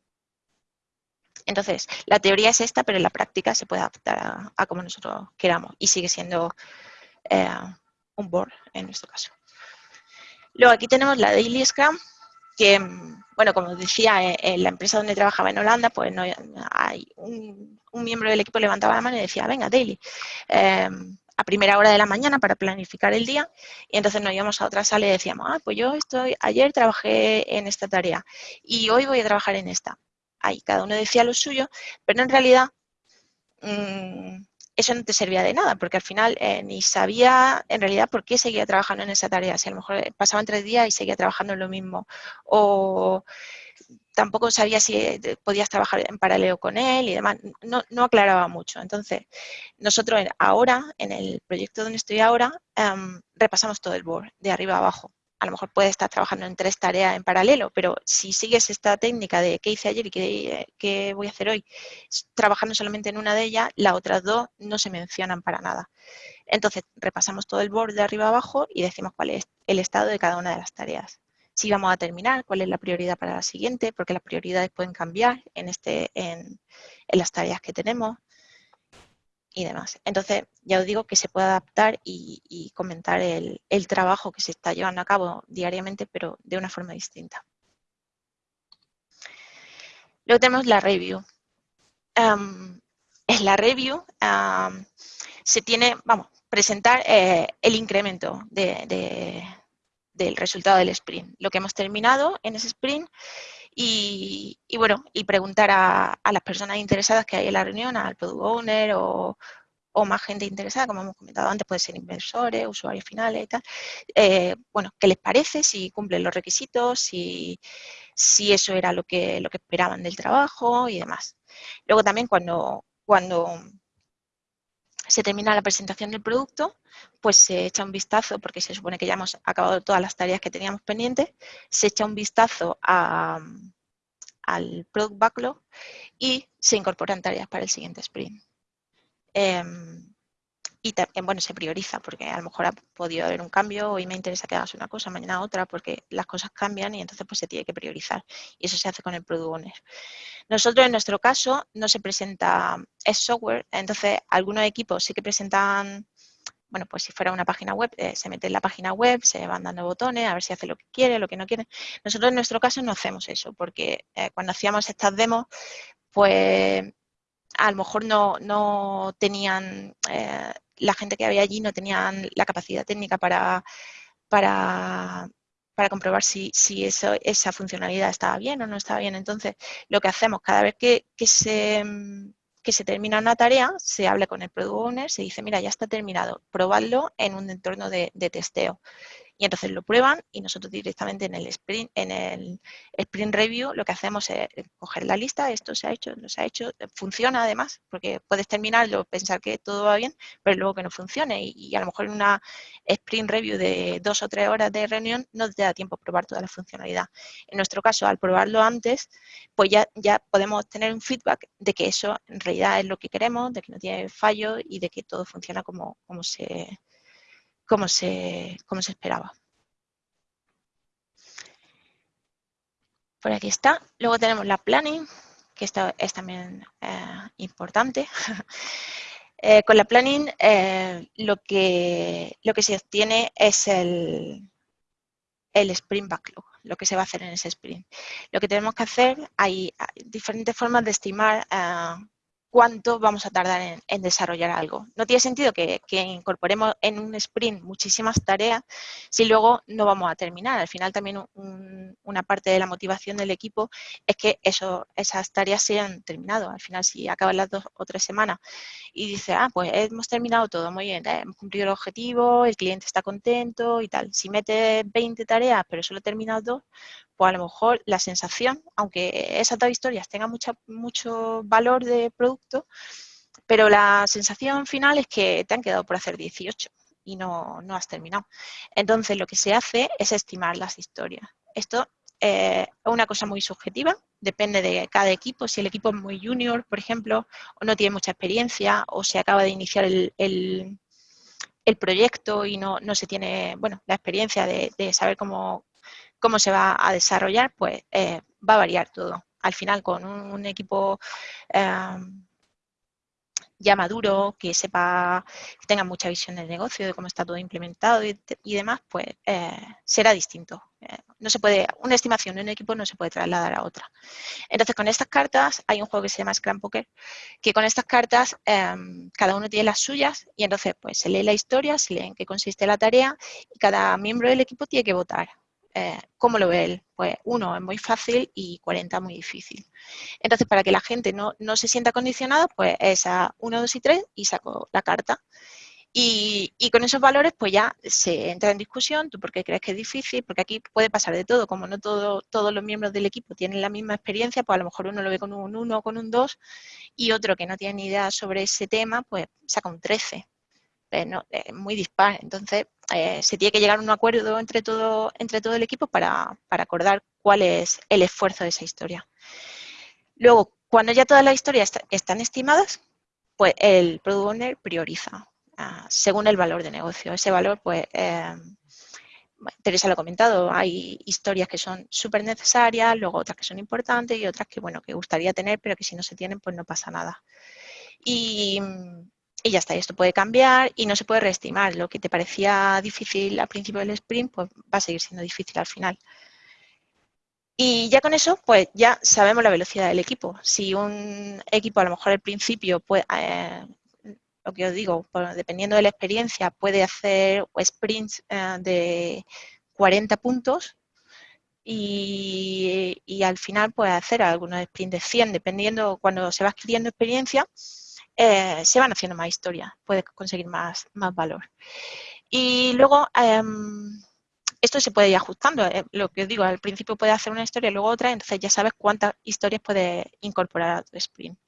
Entonces, la teoría es esta, pero en la práctica se puede adaptar a, como nosotros queramos y sigue siendo eh, un board en nuestro caso. Luego aquí tenemos la Daily Scrum, que, bueno, como decía, eh, en la empresa donde trabajaba en Holanda, pues no, hay un, miembro del equipo levantaba la mano y decía, venga, daily, em, a primera hora de la mañana para planificar el día, y entonces nos íbamos a otra sala y decíamos, ah, pues yo estoy, ayer trabajé en esta tarea, y hoy voy a trabajar en esta. Ahí cada uno decía lo suyo, pero en realidad mm, eso no te servía de nada, porque al final eh, ni sabía en realidad por qué seguía trabajando en esa tarea, si a lo mejor eh, pasaban tres días y seguía trabajando en lo mismo, o tampoco sabía si eh, podías trabajar en paralelo con él y demás, no, no aclaraba mucho. Entonces, nosotros ahora, en el proyecto donde estoy ahora, em, repasamos todo el board, de arriba a abajo a lo mejor puedes estar trabajando en tres tareas en paralelo, pero si sigues esta técnica de qué hice ayer y qué, voy a hacer hoy, trabajando solamente en una de ellas, las otras dos no se mencionan para nada. Entonces, repasamos todo el board de arriba abajo y decimos cuál es el estado de cada una de las tareas. Si vamos a terminar, cuál es la prioridad para la siguiente, porque las prioridades pueden cambiar en, este, en las tareas que tenemos y demás. Entonces, ya os digo que se puede adaptar y, comentar el, trabajo que se está llevando a cabo diariamente, pero de una forma distinta. Luego tenemos la review. en la review se tiene, vamos, presentar eh, el incremento del resultado del sprint. Lo que hemos terminado en ese sprint y, bueno, y preguntar a, las personas interesadas que hay en la reunión, al product owner o, más gente interesada, como hemos comentado antes, puede ser inversores, usuarios finales y tal, eh, bueno, qué les parece, si cumplen los requisitos, si, si eso era lo que, lo que esperaban del trabajo y demás. Luego también cuando, cuando se termina la presentación del producto, pues se echa un vistazo, porque se supone que ya hemos acabado todas las tareas que teníamos pendientes, se echa un vistazo al Product Backlog y se incorporan tareas para el siguiente sprint. Em, y también, bueno, se prioriza porque a lo mejor ha podido haber un cambio, hoy me interesa que hagas una cosa, mañana otra, porque las cosas cambian y entonces pues se tiene que priorizar. Y eso se hace con el Product Owner. Nosotros en nuestro caso no se presenta, es software, entonces algunos equipos sí que presentan, bueno, pues si fuera una página web, eh, se mete en la página web, se van dando botones, a ver si hace lo que quiere, lo que no quiere. Nosotros en nuestro caso no hacemos eso, porque eh, cuando hacíamos estas demos, pues a lo mejor no, no tenían eh, la gente que había allí no tenían la capacidad técnica para, para, comprobar si, esa funcionalidad estaba bien o no estaba bien. Entonces, lo que hacemos cada vez que, se, se termina una tarea, se habla con el Product Owner, se dice, mira, ya está terminado, probadlo en un entorno de, de testeo y entonces lo prueban y nosotros directamente en el sprint, en el sprint review lo que hacemos es coger la lista, esto se ha hecho, no se ha hecho, funciona además, porque puedes terminarlo, pensar que todo va bien, pero luego que no funcione y, a lo mejor en una sprint review de dos o tres horas de reunión no te da tiempo a probar toda la funcionalidad. En nuestro caso, al probarlo antes, pues ya, ya podemos tener un feedback de que eso en realidad es lo que queremos, de que no tiene fallo y de que todo funciona como, como se como se, se esperaba. Por aquí está. Luego tenemos la planning, que esto es también eh, importante. <laughs> Eh, con la planning eh, lo, que, lo que se obtiene es el, el sprint backlog, lo que se va a hacer en ese sprint. Lo que tenemos que hacer, hay, diferentes formas de estimar cuánto vamos a tardar en, desarrollar algo. No tiene sentido que, incorporemos en un sprint muchísimas tareas si luego no vamos a terminar. Al final también una parte de la motivación del equipo es que eso, esas tareas se hayan terminado. Al final si acaban las dos o tres semanas y dice, ah, pues hemos terminado todo, muy bien, hemos cumplido el objetivo, el cliente está contento y tal. Si mete 20 tareas pero solo terminado dos, pues a lo mejor la sensación, aunque esas dos historias tengan mucho valor de producto, pero la sensación final es que te han quedado por hacer 18 y no, has terminado. Entonces lo que se hace es estimar las historias. Esto eh, es una cosa muy subjetiva, depende de cada equipo. Si el equipo es muy junior, por ejemplo, o no tiene mucha experiencia, o se acaba de iniciar el, proyecto y no, se tiene bueno, la experiencia de saber cómo, cómo se va a desarrollar, pues eh, va a variar todo. Al final, con un, equipo em, ya maduro, que sepa, que tenga mucha visión del negocio, de cómo está todo implementado y, demás, pues eh, será distinto. Eh, no se puede, una estimación de un equipo no se puede trasladar a otra. Entonces, con estas cartas, hay un juego que se llama Scrum Poker, que con estas cartas em, cada uno tiene las suyas y entonces pues se lee la historia, se lee en qué consiste la tarea y cada miembro del equipo tiene que votar. Eh, ¿cómo lo ve él? Pues uno es muy fácil y 40 muy difícil. Entonces, para que la gente no, se sienta condicionada, pues es a 1, 2 y 3 y saco la carta. Y, con esos valores, pues ya se entra en discusión, tú por qué crees que es difícil, porque aquí puede pasar de todo, como no todo, todos los miembros del equipo tienen la misma experiencia, pues a lo mejor uno lo ve con un 1 o con un 2 y otro que no tiene ni idea sobre ese tema, pues saca un 13. Es eh, muy dispar. Entonces, eh, se tiene que llegar a un acuerdo entre todo, entre todo el equipo para, acordar cuál es el esfuerzo de esa historia. Luego, cuando ya todas las historias están estimadas, pues el Product Owner prioriza ah, según el valor de negocio. Ese valor, pues, eh, Teresa lo ha comentado, hay historias que son súper necesarias, luego otras que son importantes y otras que, bueno, que gustaría tener, pero que si no se tienen, pues no pasa nada. Y, y ya está, esto puede cambiar y no se puede reestimar. Lo que te parecía difícil al principio del sprint, pues va a seguir siendo difícil al final. Y ya con eso, pues ya sabemos la velocidad del equipo. Si un equipo a lo mejor al principio, puede, eh, lo que os digo, dependiendo de la experiencia, puede hacer sprints eh, de 40 puntos y, y, al final puede hacer algunos sprints de 100, dependiendo cuando se va adquiriendo experiencia, eh, se van haciendo más historias, puedes conseguir más, valor. Y luego, em, esto se puede ir ajustando. Eh, lo que os digo, al principio puedes hacer una historia luego otra, entonces ya sabes cuántas historias puedes incorporar a tu sprint.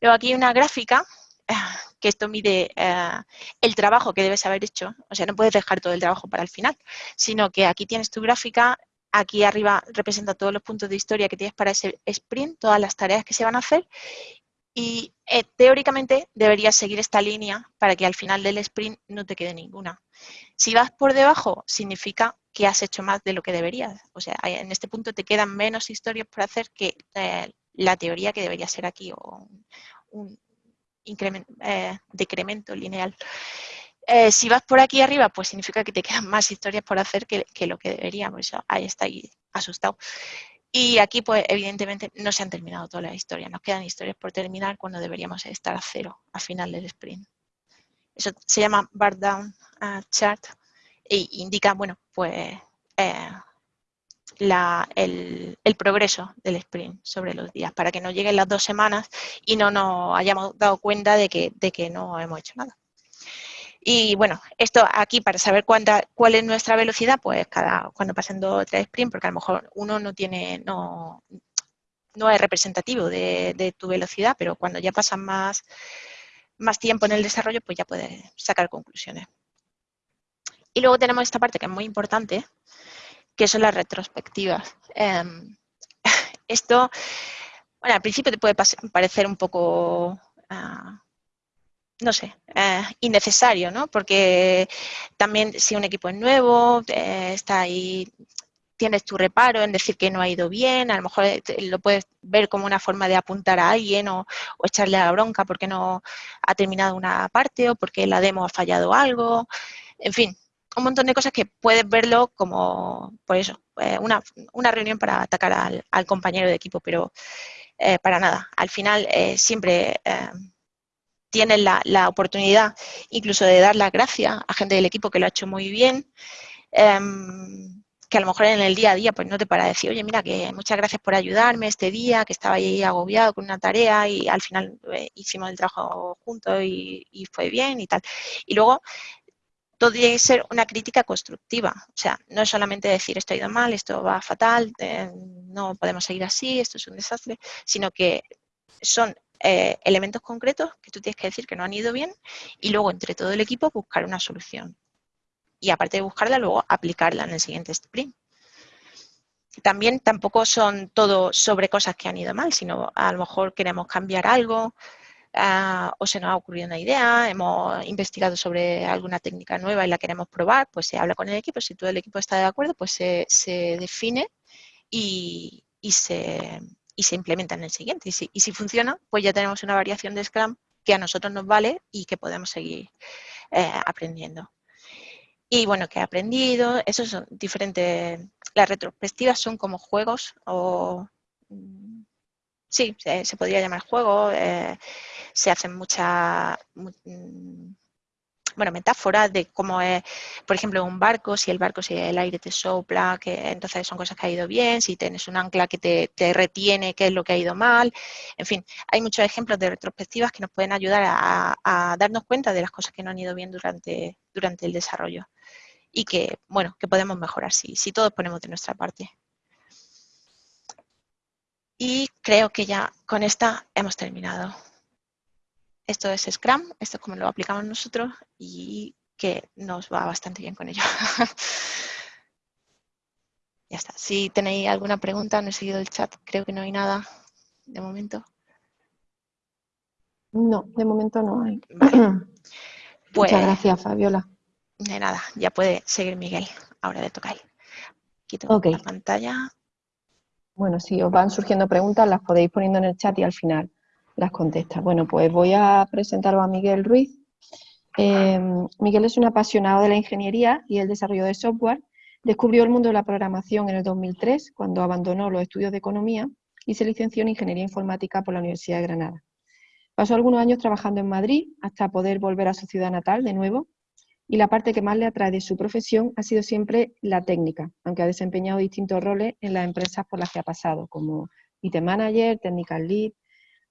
Luego aquí hay una gráfica eh, <laughs> que esto mide el trabajo que debes haber hecho. O sea, no puedes dejar todo el trabajo para el final, sino que aquí tienes tu gráfica, aquí arriba representa todos los puntos de historia que tienes para ese sprint, todas las tareas que se van a hacer y eh, teóricamente deberías seguir esta línea para que al final del sprint no te quede ninguna. Si vas por debajo, significa que has hecho más de lo que deberías. O sea, en este punto te quedan menos historias por hacer que eh, la teoría que debería ser aquí, o un, eh, decremento lineal. si vas por aquí arriba, pues significa que te quedan más historias por hacer que, lo que debería. Por eso ahí asustado. Y aquí, pues, evidentemente, no se han terminado todas las historias. Nos quedan historias por terminar cuando deberíamos estar a cero a final del sprint. Eso se llama bar down uh, chart e indica, bueno, pues eh, el, progreso del sprint sobre los días, para que no lleguen las dos semanas y no nos hayamos dado cuenta de que no hemos hecho nada. Y bueno, esto aquí para saber cuánta, cuál es nuestra velocidad, pues cada cuando pasen dos o tres sprints, porque a lo mejor uno no tiene, no, no es representativo de, tu velocidad, pero cuando ya pasan más, más tiempo en el desarrollo, pues ya puedes sacar conclusiones. Y luego tenemos esta parte que es muy importante, que son las retrospectivas. Em, <laughs> esto, bueno, al principio te puede parecer un poco ah, no sé, eh, innecesario, ¿no? Porque también si un equipo es nuevo, eh, está ahí, tienes tu reparo en decir que no ha ido bien, a lo mejor eh, lo puedes ver como una forma de apuntar a alguien o, echarle a la bronca porque no ha terminado una parte o porque la demo ha fallado algo, en fin, un montón de cosas que puedes verlo como, por eso, una, reunión para atacar al, compañero de equipo, pero para nada. Al final siempre tienes la, oportunidad incluso de dar las gracias a gente del equipo que lo ha hecho muy bien, em, que a lo mejor en el día a día pues no te para decir, oye, mira, que muchas gracias por ayudarme este día, que estaba ahí agobiado con una tarea y al final eh, hicimos el trabajo juntos y, fue bien y tal. Y luego todo tiene que ser una crítica constructiva. O sea, no es solamente decir esto ha ido mal, esto va fatal, eh, no podemos seguir así, esto es un desastre, sino que son eh, elementos concretos que tú tienes que decir que no han ido bien y luego entre todo el equipo buscar una solución. Y aparte de buscarla, luego aplicarla en el siguiente sprint. También tampoco son todo sobre cosas que han ido mal, sino a lo mejor queremos cambiar algo ah, o se nos ha ocurrido una idea, hemos investigado sobre alguna técnica nueva y la queremos probar, pues se habla con el equipo, si todo el equipo está de acuerdo, pues se, define y se, y se implementa en el siguiente. Y si, y si funciona, pues ya tenemos una variación de Scrum que a nosotros nos vale y que podemos seguir eh, aprendiendo. Y bueno, que he aprendido, esos son diferentes, las retrospectivas son como juegos o, mm, sí, se, podría llamar juego, eh, se hacen muchas mm, bueno, metáforas de cómo es, por ejemplo, un barco, si el barco, si el aire te sopla, que entonces son cosas que ha ido bien, si tienes un ancla que te, retiene, qué es lo que ha ido mal, en fin, hay muchos ejemplos de retrospectivas que nos pueden ayudar a, darnos cuenta de las cosas que no han ido bien durante, durante el desarrollo y que, bueno, que podemos mejorar si, si todos ponemos de nuestra parte. Y creo que ya con esta hemos terminado. Esto es Scrum, esto es como lo aplicamos nosotros y que nos va bastante bien con ello. <laughs> ya está. Si tenéis alguna pregunta, no he seguido el chat, creo que no hay nada de momento. No, de momento no hay. <clears throat> Muchas pues gracias, Fabiola. De nada, ya puede seguir Miguel. Ahora le toca a él. Quito la pantalla. Bueno, si os van surgiendo preguntas, las podéis poniendo en el chat y al final las contesta. Bueno, pues voy a presentaros a Miguel Ruiz. Em, Miguel es un apasionado de la ingeniería y el desarrollo de software. Descubrió el mundo de la programación en el 2003, cuando abandonó los estudios de economía y se licenció en Ingeniería Informática por la Universidad de Granada. Pasó algunos años trabajando en Madrid hasta poder volver a su ciudad natal de nuevo y la parte que más le atrae de su profesión ha sido siempre la técnica, aunque ha desempeñado distintos roles en las empresas por las que ha pasado, como IT Manager, Technical Lead,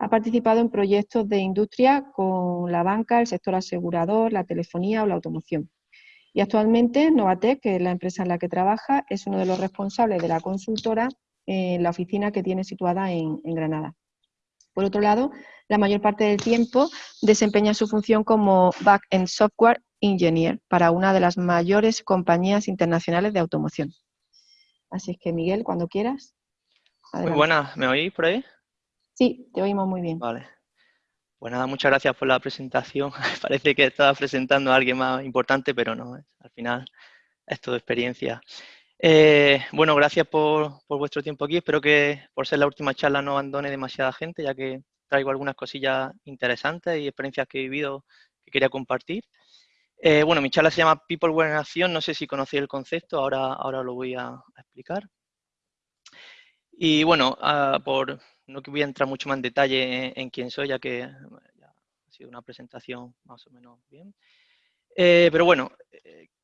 ha participado en proyectos de industria con la banca, el sector asegurador, la telefonía o la automoción. Y actualmente Novatec, que es la empresa en la que trabaja, es uno de los responsables de la consultora en la oficina que tiene situada en, Granada. Por otro lado, la mayor parte del tiempo desempeña su función como Back-end Software Engineer para una de las mayores compañías internacionales de automoción. Así es que, Miguel, cuando quieras. Muy buena, ¿me oís por ahí? Sí, te oímos muy bien. Vale. Pues nada, muchas gracias por la presentación. <laughs> Parece que estaba presentando a alguien más importante, pero no, ¿eh? al final es todo experiencia. Eh, bueno, gracias por, vuestro tiempo aquí. Espero que por ser la última charla no abandone demasiada gente, ya que traigo algunas cosillas interesantes y experiencias que he vivido que quería compartir. Eh, bueno, mi charla se llama People Were Acción. No sé si conocéis el concepto, ahora, ahora lo voy a, explicar. Y bueno, ah, por no voy a entrar mucho más en detalle en, quién soy, ya que ha sido una presentación más o menos bien. Eh, pero bueno,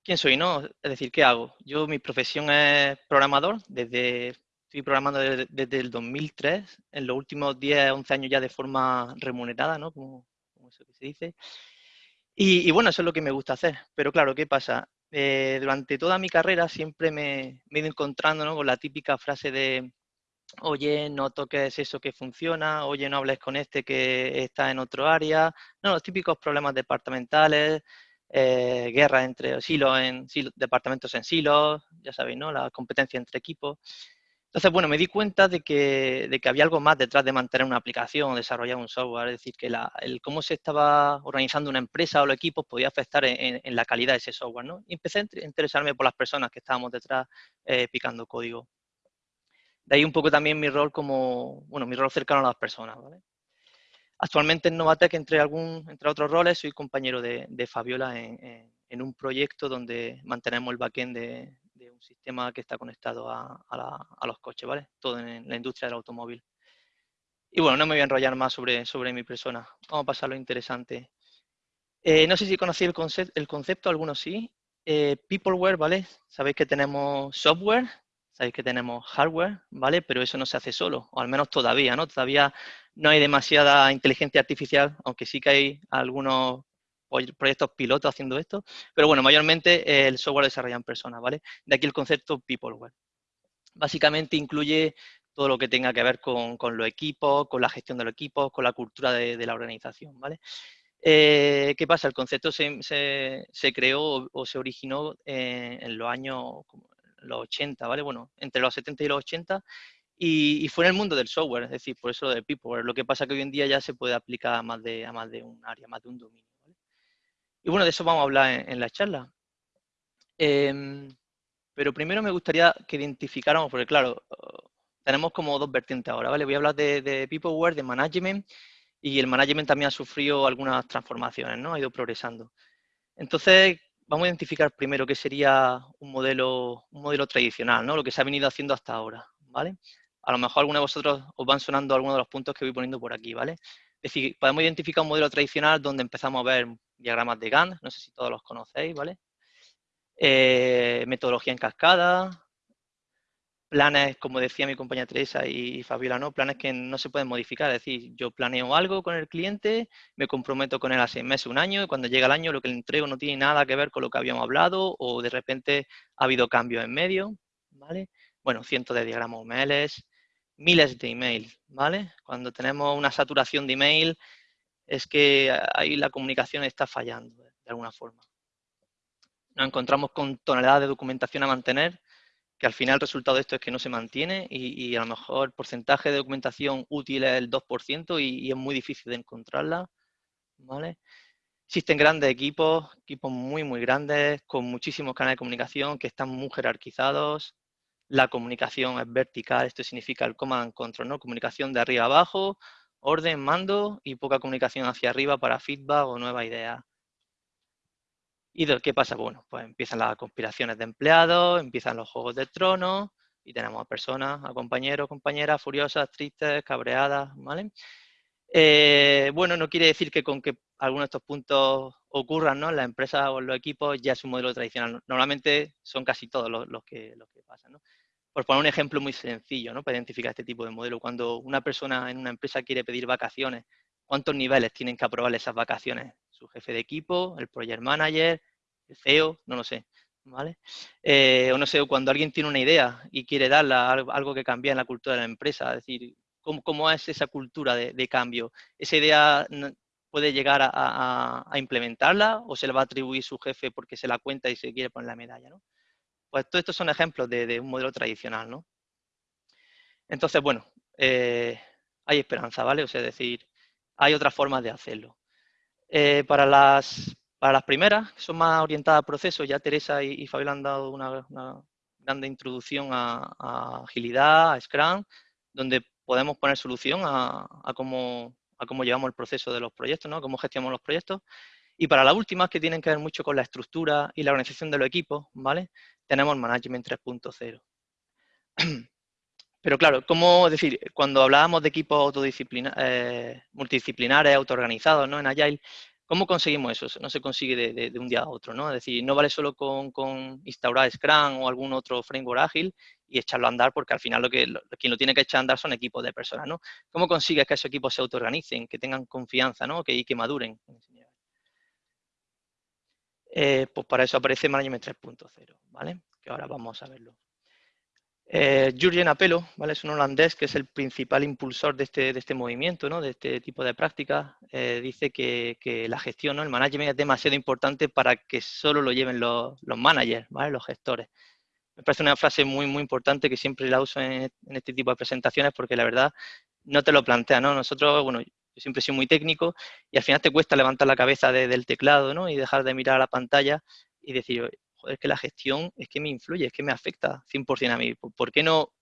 quién soy, ¿no? Es decir, ¿qué hago? Yo, mi profesión es programador, desde, estoy programando desde, el 2003, en los últimos 10, 11 años ya de forma remunerada, ¿no? Como, que se dice. Y, bueno, eso es lo que me gusta hacer. Pero claro, ¿qué pasa? Eh, durante toda mi carrera siempre me, he ido encontrando ¿no? con la típica frase de, oye, no toques eso que funciona, oye, no hables con este que está en otro área. No, los típicos problemas departamentales, eh, guerra entre silos, en departamentos en silos, ya sabéis, ¿no? La competencia entre equipos. Entonces, bueno, me di cuenta de que, de que había algo más detrás de mantener una aplicación, desarrollar un software, es decir, que el cómo se estaba organizando una empresa o los equipos podía afectar en, en, la calidad de ese software, ¿no? Y empecé a interesarme por las personas que estábamos detrás eh, picando código. De ahí un poco también mi rol como, bueno, mi rol cercano a las personas, ¿vale? Actualmente en Novatec, entre, algún, entre otros roles, soy compañero de, Fabiola en, un proyecto donde mantenemos el backend de, de un sistema que está conectado a, los coches, ¿vale? Todo en la industria del automóvil. Y bueno, no me voy a enrollar más sobre, sobre mi persona. Vamos a pasar a lo interesante. Eh, no sé si conocéis el, concepto, el concepto, algunos sí. Eh, Peopleware, ¿vale? Sabéis que tenemos software, sabéis que tenemos hardware, ¿vale? Pero eso no se hace solo, o al menos todavía, ¿no? Todavía no hay demasiada inteligencia artificial, aunque sí que hay algunos proyectos pilotos haciendo esto, pero bueno, mayormente el software lo desarrollan personas, ¿vale? De aquí el concepto Peopleware. Básicamente incluye todo lo que tenga que ver con, los equipos, con la gestión de los equipos, con la cultura de, la organización, ¿vale? Eh, ¿Qué pasa? El concepto se, creó o, se originó en los años los 80, ¿vale? Bueno, entre los 70 y los 80 y, fue en el mundo del software, es decir, por eso lo de Peopleware. Lo que pasa que hoy en día ya se puede aplicar a más de, a más de un área, más de un dominio. Y bueno, de eso vamos a hablar en, la charla. Em, pero primero me gustaría que identificáramos, porque claro, tenemos como dos vertientes ahora, ¿vale? Voy a hablar de, de Peopleware, de Management, y el Management también ha sufrido algunas transformaciones, ¿no? Ha ido progresando. Entonces, vamos a identificar primero qué sería un modelo, un modelo tradicional, ¿no? Lo que se ha venido haciendo hasta ahora, ¿vale? A lo mejor algunos de vosotros os van sonando algunos de los puntos que voy poniendo por aquí, ¿vale? Es decir, podemos identificar un modelo tradicional donde empezamos a ver diagramas de Gantt, no sé si todos los conocéis, ¿vale? Eh, metodología en cascada, planes, como decía mi compañera Teresa y Fabiola, ¿no? planes que no se pueden modificar, es decir, yo planeo algo con el cliente, me comprometo con él a seis meses, un año, y cuando llega el año lo que le entrego no tiene nada que ver con lo que habíamos hablado o de repente ha habido cambios en medio, ¿vale? Bueno, cientos de diagramas UMLs, miles de emails, ¿vale? Cuando tenemos una saturación de email es que ahí la comunicación está fallando de alguna forma. Nos encontramos con toneladas de documentación a mantener, que al final el resultado de esto es que no se mantiene y, a lo mejor el porcentaje de documentación útil es el 2% y, es muy difícil de encontrarla. ¿vale? Existen grandes equipos, equipos muy, muy grandes, con muchísimos canales de comunicación que están muy jerarquizados. La comunicación es vertical, esto significa el command control, ¿no? Comunicación de arriba abajo, orden, mando y poca comunicación hacia arriba para feedback o nueva idea. ¿Y qué pasa? Bueno, pues empiezan las conspiraciones de empleados, empiezan los juegos de tronos y tenemos a personas, a compañeros, compañeras furiosas, tristes, cabreadas, ¿vale? Eh, bueno, no quiere decir que con que algunos de estos puntos ocurran ¿no? en las empresas o en los equipos ya es un modelo tradicional. Normalmente son casi todos los, que, los que pasan. ¿no? Por poner un ejemplo muy sencillo, ¿no? Para identificar este tipo de modelo. Cuando una persona en una empresa quiere pedir vacaciones, ¿cuántos niveles tienen que aprobar esas vacaciones? Su jefe de equipo, el project manager, el CEO, no lo sé. ¿Vale? Eh, o no sé, cuando alguien tiene una idea y quiere darla algo que cambie en la cultura de la empresa, es decir, ¿cómo, es esa cultura de, cambio? ¿Esa idea puede llegar a, implementarla o se le va a atribuir su jefe porque se la cuenta y se quiere poner la medalla? ¿no? Pues todos estos son ejemplos de, un modelo tradicional, ¿no? Entonces, bueno, eh, hay esperanza, ¿vale? O sea, es decir, hay otras formas de hacerlo. Eh, para, las, para las primeras, que son más orientadas al proceso, ya Teresa y, y Fabiola han dado una, una grande introducción a, agilidad, a Scrum, donde podemos poner solución a, cómo, a cómo llevamos el proceso de los proyectos, ¿no? cómo gestionamos los proyectos. Y para las últimas, que tienen que ver mucho con la estructura y la organización de los equipos, ¿vale? tenemos Management 3.0. <clears throat> Pero claro, ¿cómo decir? Cuando hablábamos de equipos eh, multidisciplinares, autoorganizados, ¿no? En Agile, ¿cómo conseguimos eso? No se consigue de, un día a otro, ¿no? Es decir, no vale solo con, instaurar Scrum o algún otro framework ágil y echarlo a andar, porque al final lo que quien lo tiene que echar a andar son equipos de personas, ¿no? ¿Cómo consigues que esos equipos se autoorganicen, que tengan confianza, ¿no? Que, y que maduren? Eh, pues para eso aparece Management 3.0, ¿vale? Que ahora vamos a verlo. Eh, Jurgen Apelo, ¿vale? es un holandés que es el principal impulsor de este, de este movimiento, ¿no? de este tipo de prácticas. Eh, dice que, la gestión, el management es demasiado importante para que solo lo lleven los, managers, ¿vale? los gestores. Me parece una frase muy, muy importante que siempre la uso en, este tipo de presentaciones porque la verdad no te lo plantea. ¿no? Nosotros, bueno, yo siempre sido muy técnico y al final te cuesta levantar la cabeza del teclado ¿no? y dejar de mirar a la pantalla y decir, es que la gestión es que me influye, es que me afecta 100% a mí. ¿Por qué no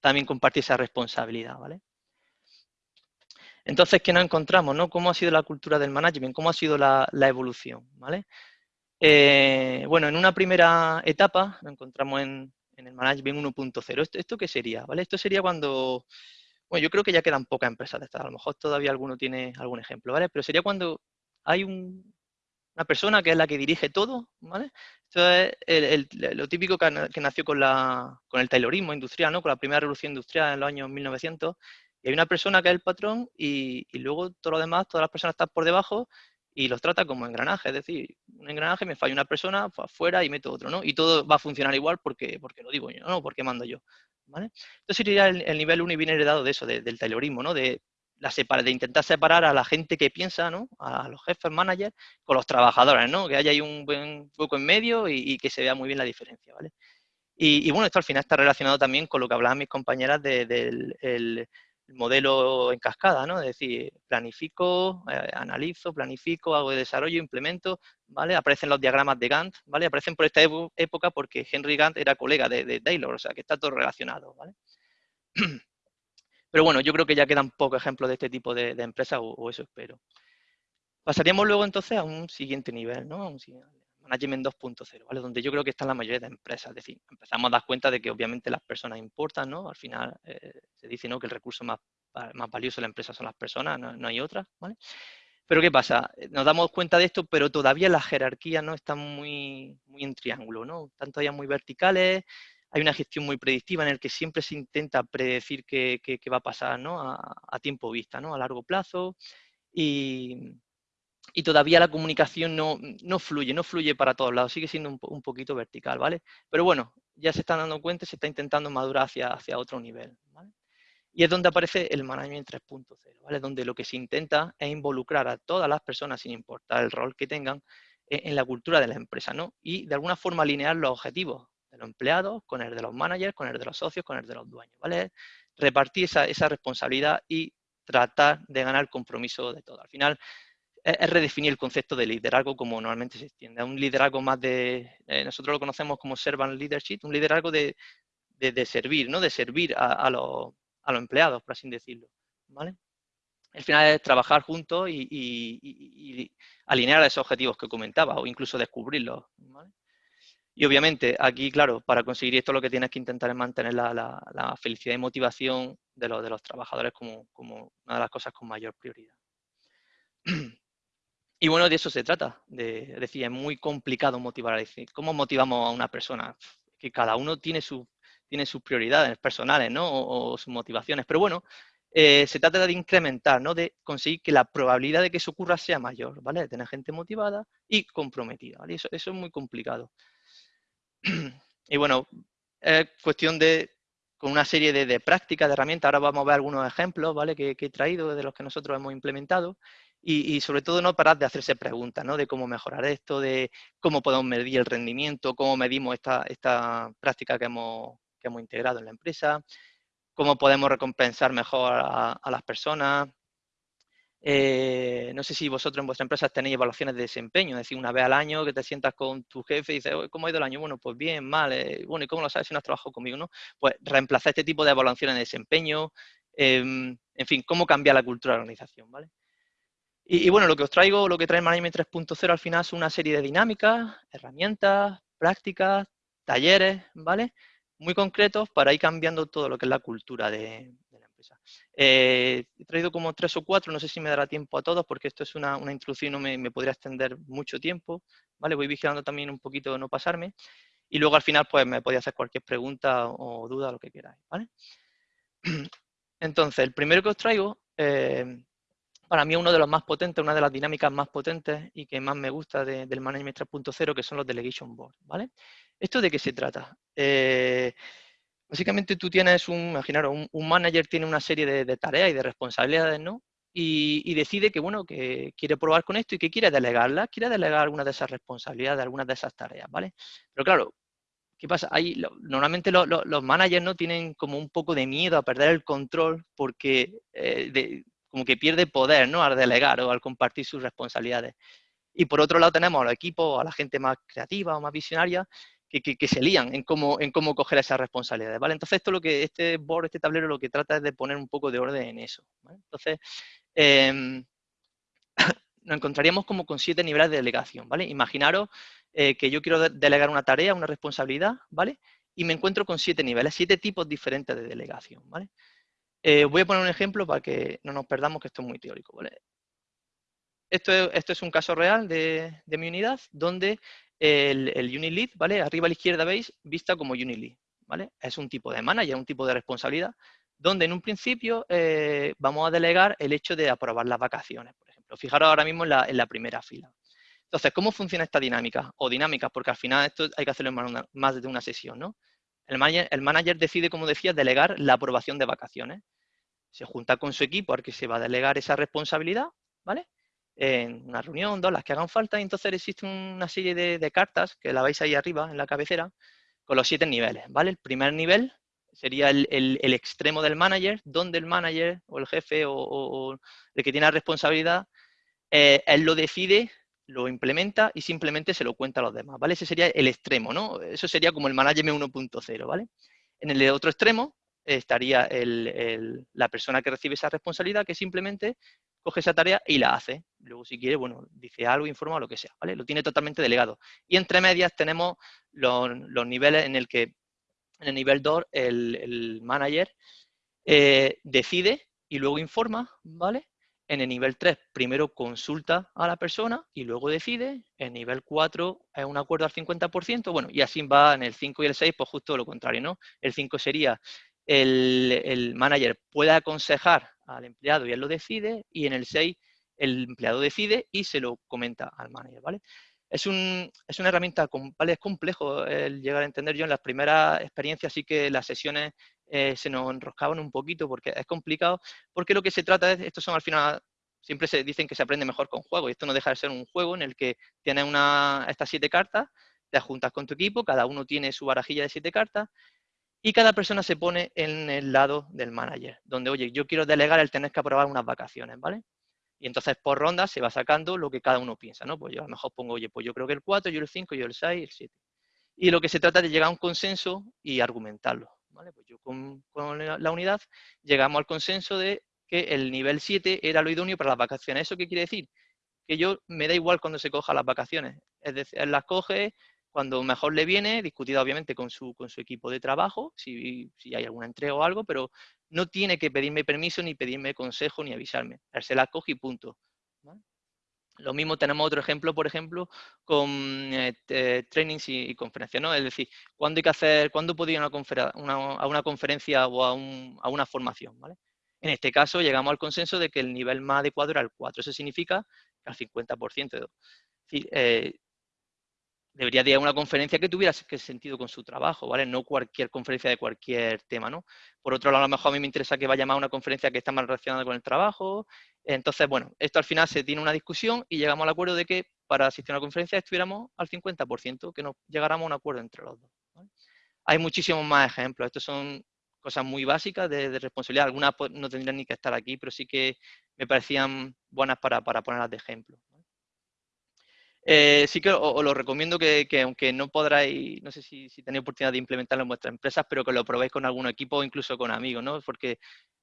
también compartir esa responsabilidad? ¿vale? Entonces, ¿qué nos encontramos? No? ¿Cómo ha sido la cultura del management? ¿Cómo ha sido la, evolución? ¿vale? Eh, bueno, en una primera etapa nos encontramos en, el management 1.0. ¿Esto, ¿Esto qué sería? ¿vale? Esto sería cuando... Bueno, yo creo que ya quedan pocas empresas de estas. A lo mejor todavía alguno tiene algún ejemplo, ¿vale? Pero sería cuando hay un, una persona que es la que dirige todo, ¿vale? Esto es lo típico que, nació con, la, con el taylorismo industrial, ¿no? Con la primera revolución industrial en los años 1900. Y hay una persona que es el patrón y, luego todo lo demás, todas las personas están por debajo y los trata como engranaje. Es decir, un engranaje me falla una persona, pues afuera y meto otro, ¿no? Y todo va a funcionar igual porque, porque lo digo yo, ¿no? Porque mando yo, ¿vale? Entonces sería el, nivel 1 y viene heredado de eso, del taylorismo, ¿no? De de intentar separar a la gente que piensa, ¿no? A los jefes managers con los trabajadores, ¿no? Que haya ahí un buen hueco en medio y, que se vea muy bien la diferencia, ¿vale? Y, bueno, esto al final está relacionado también con lo que hablaban mis compañeras del modelo en cascada, ¿no? Es decir, planifico, eh, analizo, planifico, hago de desarrollo, implemento, ¿vale? Aparecen los diagramas de Gantt, ¿vale? Aparecen por esta época porque Henry Gantt era colega de, Taylor, o sea, que está todo relacionado, ¿vale? <clears throat> Pero bueno, yo creo que ya quedan pocos ejemplos de este tipo de, empresas, o, eso espero. Pasaríamos luego entonces a un siguiente nivel, ¿no? un Management 2.0, ¿vale? Donde yo creo que están la mayoría de empresas. Es decir, empezamos a dar cuenta de que obviamente las personas importan, ¿no? Al final eh, se dice, ¿no? Que el recurso más, más valioso de la empresa son las personas, no, hay otras, ¿vale? Pero ¿qué pasa? Nos damos cuenta de esto, pero todavía las jerarquías no están muy, muy en triángulo, ¿no? Están todavía muy verticales, hay una gestión muy predictiva en el que siempre se intenta predecir qué, va a pasar a, tiempo vista, ¿no? a largo plazo, y, todavía la comunicación no, fluye, no fluye para todos lados, sigue siendo un, poquito vertical, ¿vale? Pero bueno, ya se están dando cuenta, se está intentando madurar hacia, hacia otro nivel, ¿vale? Y es donde aparece el Management 3.0, ¿vale? Donde lo que se intenta es involucrar a todas las personas, sin importar el rol que tengan, en, en la cultura de la empresa, ¿no? Y de alguna forma alinear los objetivos de los empleados, con el de los managers, con el de los socios, con el de los dueños, ¿vale? Repartir esa, responsabilidad y tratar de ganar el compromiso de todo. Al final, es, redefinir el concepto de liderazgo como normalmente se extiende. Un liderazgo más de, eh, nosotros lo conocemos como servant leadership, un liderazgo de, servir, ¿no? De servir a, los, empleados, por así decirlo, ¿vale? Al final es trabajar juntos y, alinear esos objetivos que comentaba o incluso descubrirlos, ¿vale? Y obviamente aquí, claro, para conseguir esto lo que tienes que intentar es mantener la, felicidad y motivación de los, trabajadores como, una de las cosas con mayor prioridad. <clears throat> Y bueno, de eso se trata. De, es decir, es muy complicado motivar. decir, ¿cómo motivamos a una persona? Que cada uno tiene, su, tiene sus prioridades personales, ¿no? O, sus motivaciones. Pero bueno, eh, se trata de incrementar, ¿no? De conseguir que la probabilidad de que eso ocurra sea mayor, ¿vale? De tener gente motivada y comprometida, eso es muy complicado. <clears throat> y bueno, es cuestión de, con una serie de, prácticas, de herramientas, ahora vamos a ver algunos ejemplos, ¿vale? Que, he traído, de los que nosotros hemos implementado, y, sobre todo no parar de hacerse preguntas, ¿no? De cómo mejorar esto, de cómo podemos medir el rendimiento, cómo medimos esta, esta práctica que hemos, que hemos integrado en la empresa, cómo podemos recompensar mejor a, las personas, Eh, no sé si vosotros en vuestra empresa tenéis evaluaciones de desempeño, es decir, una vez al año que te sientas con tu jefe y dices, ¿cómo ha ido el año? Bueno, pues bien, mal, eh, bueno, ¿y cómo lo sabes si no has trabajado conmigo? ¿no? Pues reemplazar este tipo de evaluaciones de desempeño, em, en fin, cómo cambiar la cultura de la organización, ¿vale? Y, bueno, lo que os traigo, lo que trae Management 3.0 al final es una serie de dinámicas, herramientas, prácticas, talleres, ¿vale? Muy concretos para ir cambiando todo lo que es la cultura de, empresa. Eh, he traído como tres o cuatro, no sé si me dará tiempo a todos porque esto es una, introducción y no me, podría extender mucho tiempo, ¿vale? Voy vigilando también un poquito no pasarme. Y luego al final pues me podéis hacer cualquier pregunta o, duda, lo que queráis, ¿vale? <clears throat> Entonces, el primero que os traigo eh, para mí uno de los más potentes, una de las dinámicas más potentes y que más me gusta del Management 3.0, que son los Delegation Board, ¿vale? ¿Esto de qué se trata? Eh, básicamente tú tienes un, imaginaros, un, manager tiene una serie de, tareas y de responsabilidades, ¿no? Y, decide que, bueno, que quiere probar con esto y que quiere delegarlas, quiere delegar algunas de esas responsabilidades, algunas de esas tareas, ¿vale? Pero claro, ¿qué pasa? Ahí, normalmente los managers no tienen como un poco de miedo a perder el control porque eh, como que pierde poder, ¿no? Al delegar o al compartir sus responsabilidades. Y por otro lado tenemos a los equipos, a la gente más creativa o más visionaria, que, que, se lían en cómo, en cómo coger esas responsabilidades, ¿vale? Entonces esto lo que, este board, este tablero lo que trata es de poner un poco de orden en eso, Entonces, em, <coughs> nos encontraríamos como con siete niveles de delegación, ¿vale? Imaginaros eh, que yo quiero delegar una tarea, una responsabilidad, ¿vale? Y me encuentro con siete niveles, siete tipos diferentes de delegación, ¿vale? Eh, voy a poner un ejemplo para que no nos perdamos, que esto es muy teórico. Esto, es, esto es un caso real de, mi unidad, donde el, el Unit ¿vale? Arriba a la izquierda veis, vista como Unit ¿vale? Es un tipo de manager, un tipo de responsabilidad, donde en un principio eh, vamos a delegar el hecho de aprobar las vacaciones, por ejemplo. Fijaros ahora mismo en la, primera fila. Entonces, ¿cómo funciona esta dinámica? O dinámica, porque al final esto hay que hacerlo en más de una sesión, ¿no? El manager, el manager, decide, como decía, delegar la aprobación de vacaciones se junta con su equipo al que se va a delegar esa responsabilidad, ¿vale? En una reunión, dos, las que hagan falta, y entonces existe una serie de, cartas, que la veis ahí arriba en la cabecera, con los siete niveles, ¿vale? El primer nivel sería el, extremo del manager, donde el manager o el jefe o, el que tiene la responsabilidad, eh, él lo decide, lo implementa y simplemente se lo cuenta a los demás, ¿vale? Ese sería el extremo, ¿no? Eso sería como el management 1.0, ¿vale? En el otro extremo estaría la persona que recibe esa responsabilidad que simplemente coge esa tarea y la hace. Luego, si quiere, bueno, dice algo, informa lo que sea, ¿vale? Lo tiene totalmente delegado. Y entre medias tenemos los, niveles en el que, en el nivel 2, el, manager eh, decide y luego informa, ¿vale? En el nivel 3, primero consulta a la persona y luego decide. En nivel 4 es un acuerdo al 50%, bueno, y así va en el 5 y el 6, pues justo lo contrario, ¿no? El 5 sería el, manager puede aconsejar al empleado y él lo decide, y en el 6 el empleado decide y se lo comenta al manager, ¿vale? Es, un, es una herramienta, ¿vale? es complejo el llegar a entender. Yo en las primeras experiencias sí que las sesiones eh, se nos enroscaban un poquito porque es complicado, porque lo que se trata es, estos son al final, siempre se dicen que se aprende mejor con juegos, y esto no deja de ser un juego en el que tienes una, estas siete cartas, te juntas con tu equipo, cada uno tiene su barajilla de siete cartas, y cada persona se pone en el lado del manager, donde, oye, yo quiero delegar el tener que aprobar unas vacaciones, ¿vale? Y entonces por ronda se va sacando lo que cada uno piensa, ¿no? Pues yo a lo mejor pongo, oye, pues yo creo que el 4, yo el 5, yo el 6, el 7. Y lo que se trata es de llegar a un consenso y argumentarlo, ¿vale? Pues yo con, la unidad llegamos al consenso de que el nivel 7 era lo idóneo para las vacaciones. ¿Eso qué quiere decir? Que yo me da igual cuando se coja las vacaciones. Es decir, las coge, cuando mejor le viene, discutida obviamente con su, con su equipo de trabajo, si, hay alguna entrega o algo, pero no tiene que pedirme permiso, ni pedirme consejo, ni avisarme. Él se la coge y punto. Lo mismo tenemos otro ejemplo, por ejemplo, con eh, trainings y, conferencias, ¿no? Es decir, ¿cuándo hay que hacer, cuándo puedo ir a una, conferencia o a, una formación, ¿vale? En este caso llegamos al consenso de que el nivel más adecuado era el 4. Eso significa al 50%. Eh, debería de ir a una conferencia que tuviera sentido con su trabajo, ¿vale? No cualquier conferencia de cualquier tema, ¿no? Por otro lado, a lo mejor a mí me interesa que vaya más a una conferencia que está más relacionada con el trabajo. Entonces, bueno, esto al final se tiene una discusión y llegamos al acuerdo de que para asistir a una conferencia estuviéramos al 50%, que nos llegáramos a un acuerdo entre los dos. Hay muchísimos más ejemplos. Estos son cosas muy básicas de, responsabilidad. Algunas pues, no tendrían ni que estar aquí, pero sí que me parecían buenas para, ponerlas de ejemplo. Eh, sí que os, lo recomiendo que, aunque no podráis, no sé si, tenéis oportunidad de implementarlo en vuestras empresas, pero que lo probéis con algún equipo o incluso con amigos, ¿no? Porque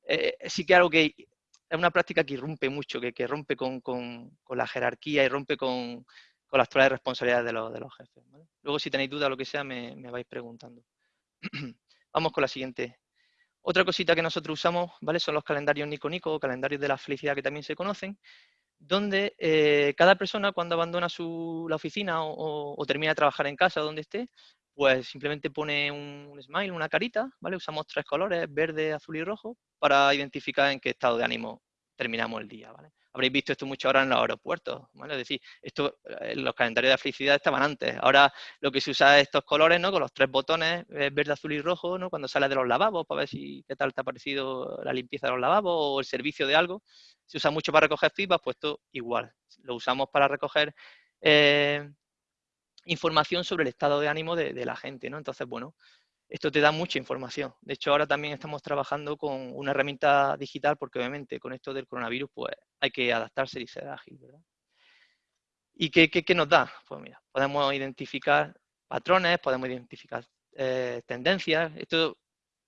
eh, sí que algo que es una práctica que rompe mucho, que, rompe con, la jerarquía y rompe con, las actuales responsabilidades de los, de los jefes. Luego, si tenéis duda o lo que sea, me, me vais preguntando. <clears throat> Vamos con la siguiente. Otra cosita que nosotros usamos, ¿vale? Son los calendarios Nico Nico o calendarios de la felicidad que también se conocen, donde eh, cada persona cuando abandona su, la oficina o, termina de trabajar en casa donde esté, pues simplemente pone un, smile, una carita, ¿vale? Usamos tres colores, verde, azul y rojo, para identificar en qué estado de ánimo terminamos el día, ¿vale? Habréis visto esto mucho ahora en los aeropuertos, ¿vale? Es decir, esto, eh, los calendarios de felicidad estaban antes. Ahora lo que se usa es estos colores, ¿no? Con los tres botones, eh, verde, azul y rojo, ¿no? Cuando sales de los lavabos, para ver si qué tal te ha parecido la limpieza de los lavabos o el servicio de algo. Se usa mucho para recoger feedback, pues esto igual. Lo usamos para recoger eh, información sobre el estado de ánimo de, de la gente, ¿no? Entonces, bueno, esto te da mucha información. De hecho, ahora también estamos trabajando con una herramienta digital porque obviamente con esto del coronavirus pues hay que adaptarse y ser ágil, ¿verdad? ¿Y qué, qué, nos da? Pues mira, podemos identificar patrones, podemos identificar eh, tendencias. Esto,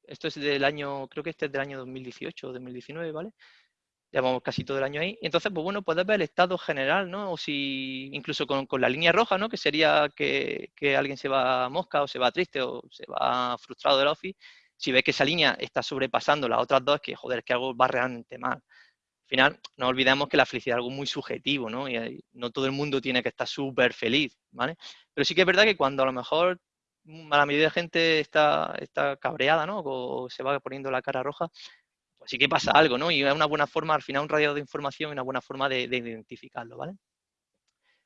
esto es del año, creo que este es del año 2018 o 2019, ¿vale? Llevamos casi todo el año ahí. Entonces, pues bueno, puedes ver el estado general, ¿no? O si, incluso con, la línea roja, ¿no? Que sería que, alguien se va a mosca o se va triste o se va frustrado del office. Si ves que esa línea está sobrepasando las otras dos, que joder, es que algo va realmente mal. Al final, no olvidemos que la felicidad es algo muy subjetivo, ¿no? Y no todo el mundo tiene que estar súper feliz, ¿vale? Pero sí que es verdad que cuando a lo mejor la mayoría de gente está, está cabreada, ¿no? O se va poniendo la cara roja, Así que pasa algo, ¿no? Y es una buena forma, al final, un radio de información y una buena forma de, identificarlo, ¿vale?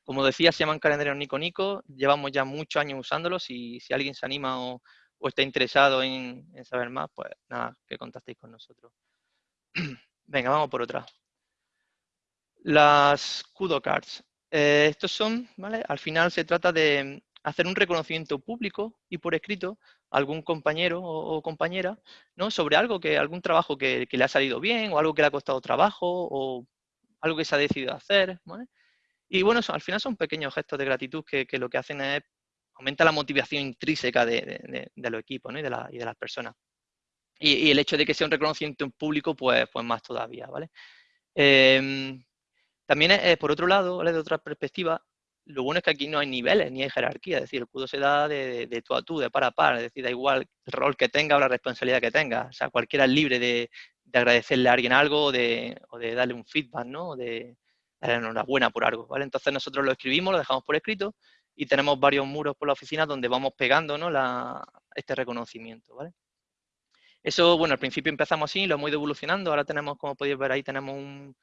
Como decía, se llaman calendarios Nico Nico, llevamos ya muchos años usándolos y si alguien se anima o, está interesado en, saber más, pues nada, que contactéis con nosotros. <clears throat> Venga, vamos por otra. Las Kudo Cards. Eh, estos son, ¿vale? Al final se trata de hacer un reconocimiento público y por escrito algún compañero o, compañera, ¿no? Sobre algo que, algún trabajo que, le ha salido bien, o algo que le ha costado trabajo, o algo que se ha decidido hacer, Y bueno, al final son pequeños gestos de gratitud que, lo que hacen es aumenta la motivación intrínseca de, los equipos y, de las personas. Y, el hecho de que sea un reconocimiento en público, pues, pues más todavía, ¿vale? Em, también, por otro lado, de otra perspectiva, lo bueno es que aquí no hay niveles ni hay jerarquía, es decir, el cudo se da de, de, tú a tú, de par a par, es decir, da igual el rol que tenga o la responsabilidad que tenga, o sea, cualquiera es libre de, agradecerle a alguien algo o de, darle un feedback, ¿no? O de darle enhorabuena por algo, ¿vale? Entonces nosotros lo escribimos, lo dejamos por escrito y tenemos varios muros por la oficina donde vamos pegando, ¿no? este reconocimiento, ¿vale? Eso, bueno, al principio empezamos así, lo hemos ido evolucionando, ahora tenemos, como podéis ver ahí, tenemos un,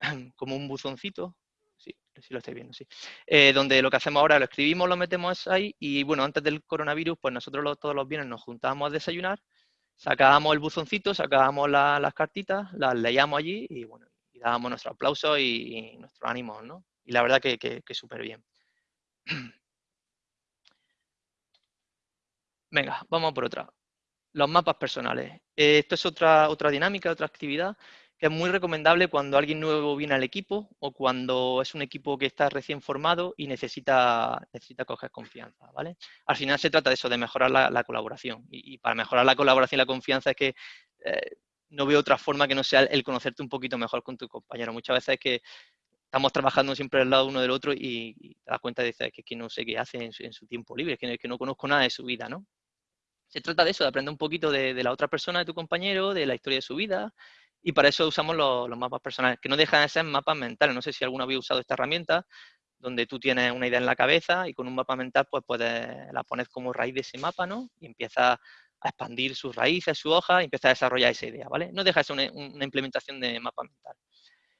<clears throat> como un buzoncito sí, sí lo estáis viendo, sí. Eh, donde lo que hacemos ahora lo escribimos, lo metemos ahí y bueno, antes del coronavirus, pues nosotros todos los viernes nos juntábamos a desayunar, sacábamos el buzoncito, sacábamos las cartitas, las leíamos allí y bueno, y dábamos nuestro aplauso y, nuestro ánimo, ¿no? Y la verdad que, que, súper bien. <clears throat> Venga, vamos por otra. Los mapas personales. Eh, esto es otra, otra dinámica, otra actividad que es muy recomendable cuando alguien nuevo viene al equipo o cuando es un equipo que está recién formado y necesita, necesita coger confianza, ¿vale? Al final se trata de eso, de mejorar la, colaboración. Y, para mejorar la colaboración y la confianza es que eh, no veo otra forma que no sea el conocerte un poquito mejor con tu compañero. Muchas veces es que estamos trabajando siempre al lado uno del otro y, te das cuenta de que, que no sé qué hace en su, tiempo libre, que, que no conozco nada de su vida, ¿no? Se trata de eso, de aprender un poquito de la otra persona, de tu compañero, de la historia de su vida, y para eso usamos los, mapas personales, que no dejan de ser mapas mentales. No sé si alguno había usado esta herramienta, donde tú tienes una idea en la cabeza y con un mapa mental pues puedes la poner como raíz de ese mapa, ¿no? Y empieza a expandir sus raíces, su hoja, y empieza a desarrollar esa idea, ¿vale? No deja de ser una, implementación de mapa mental.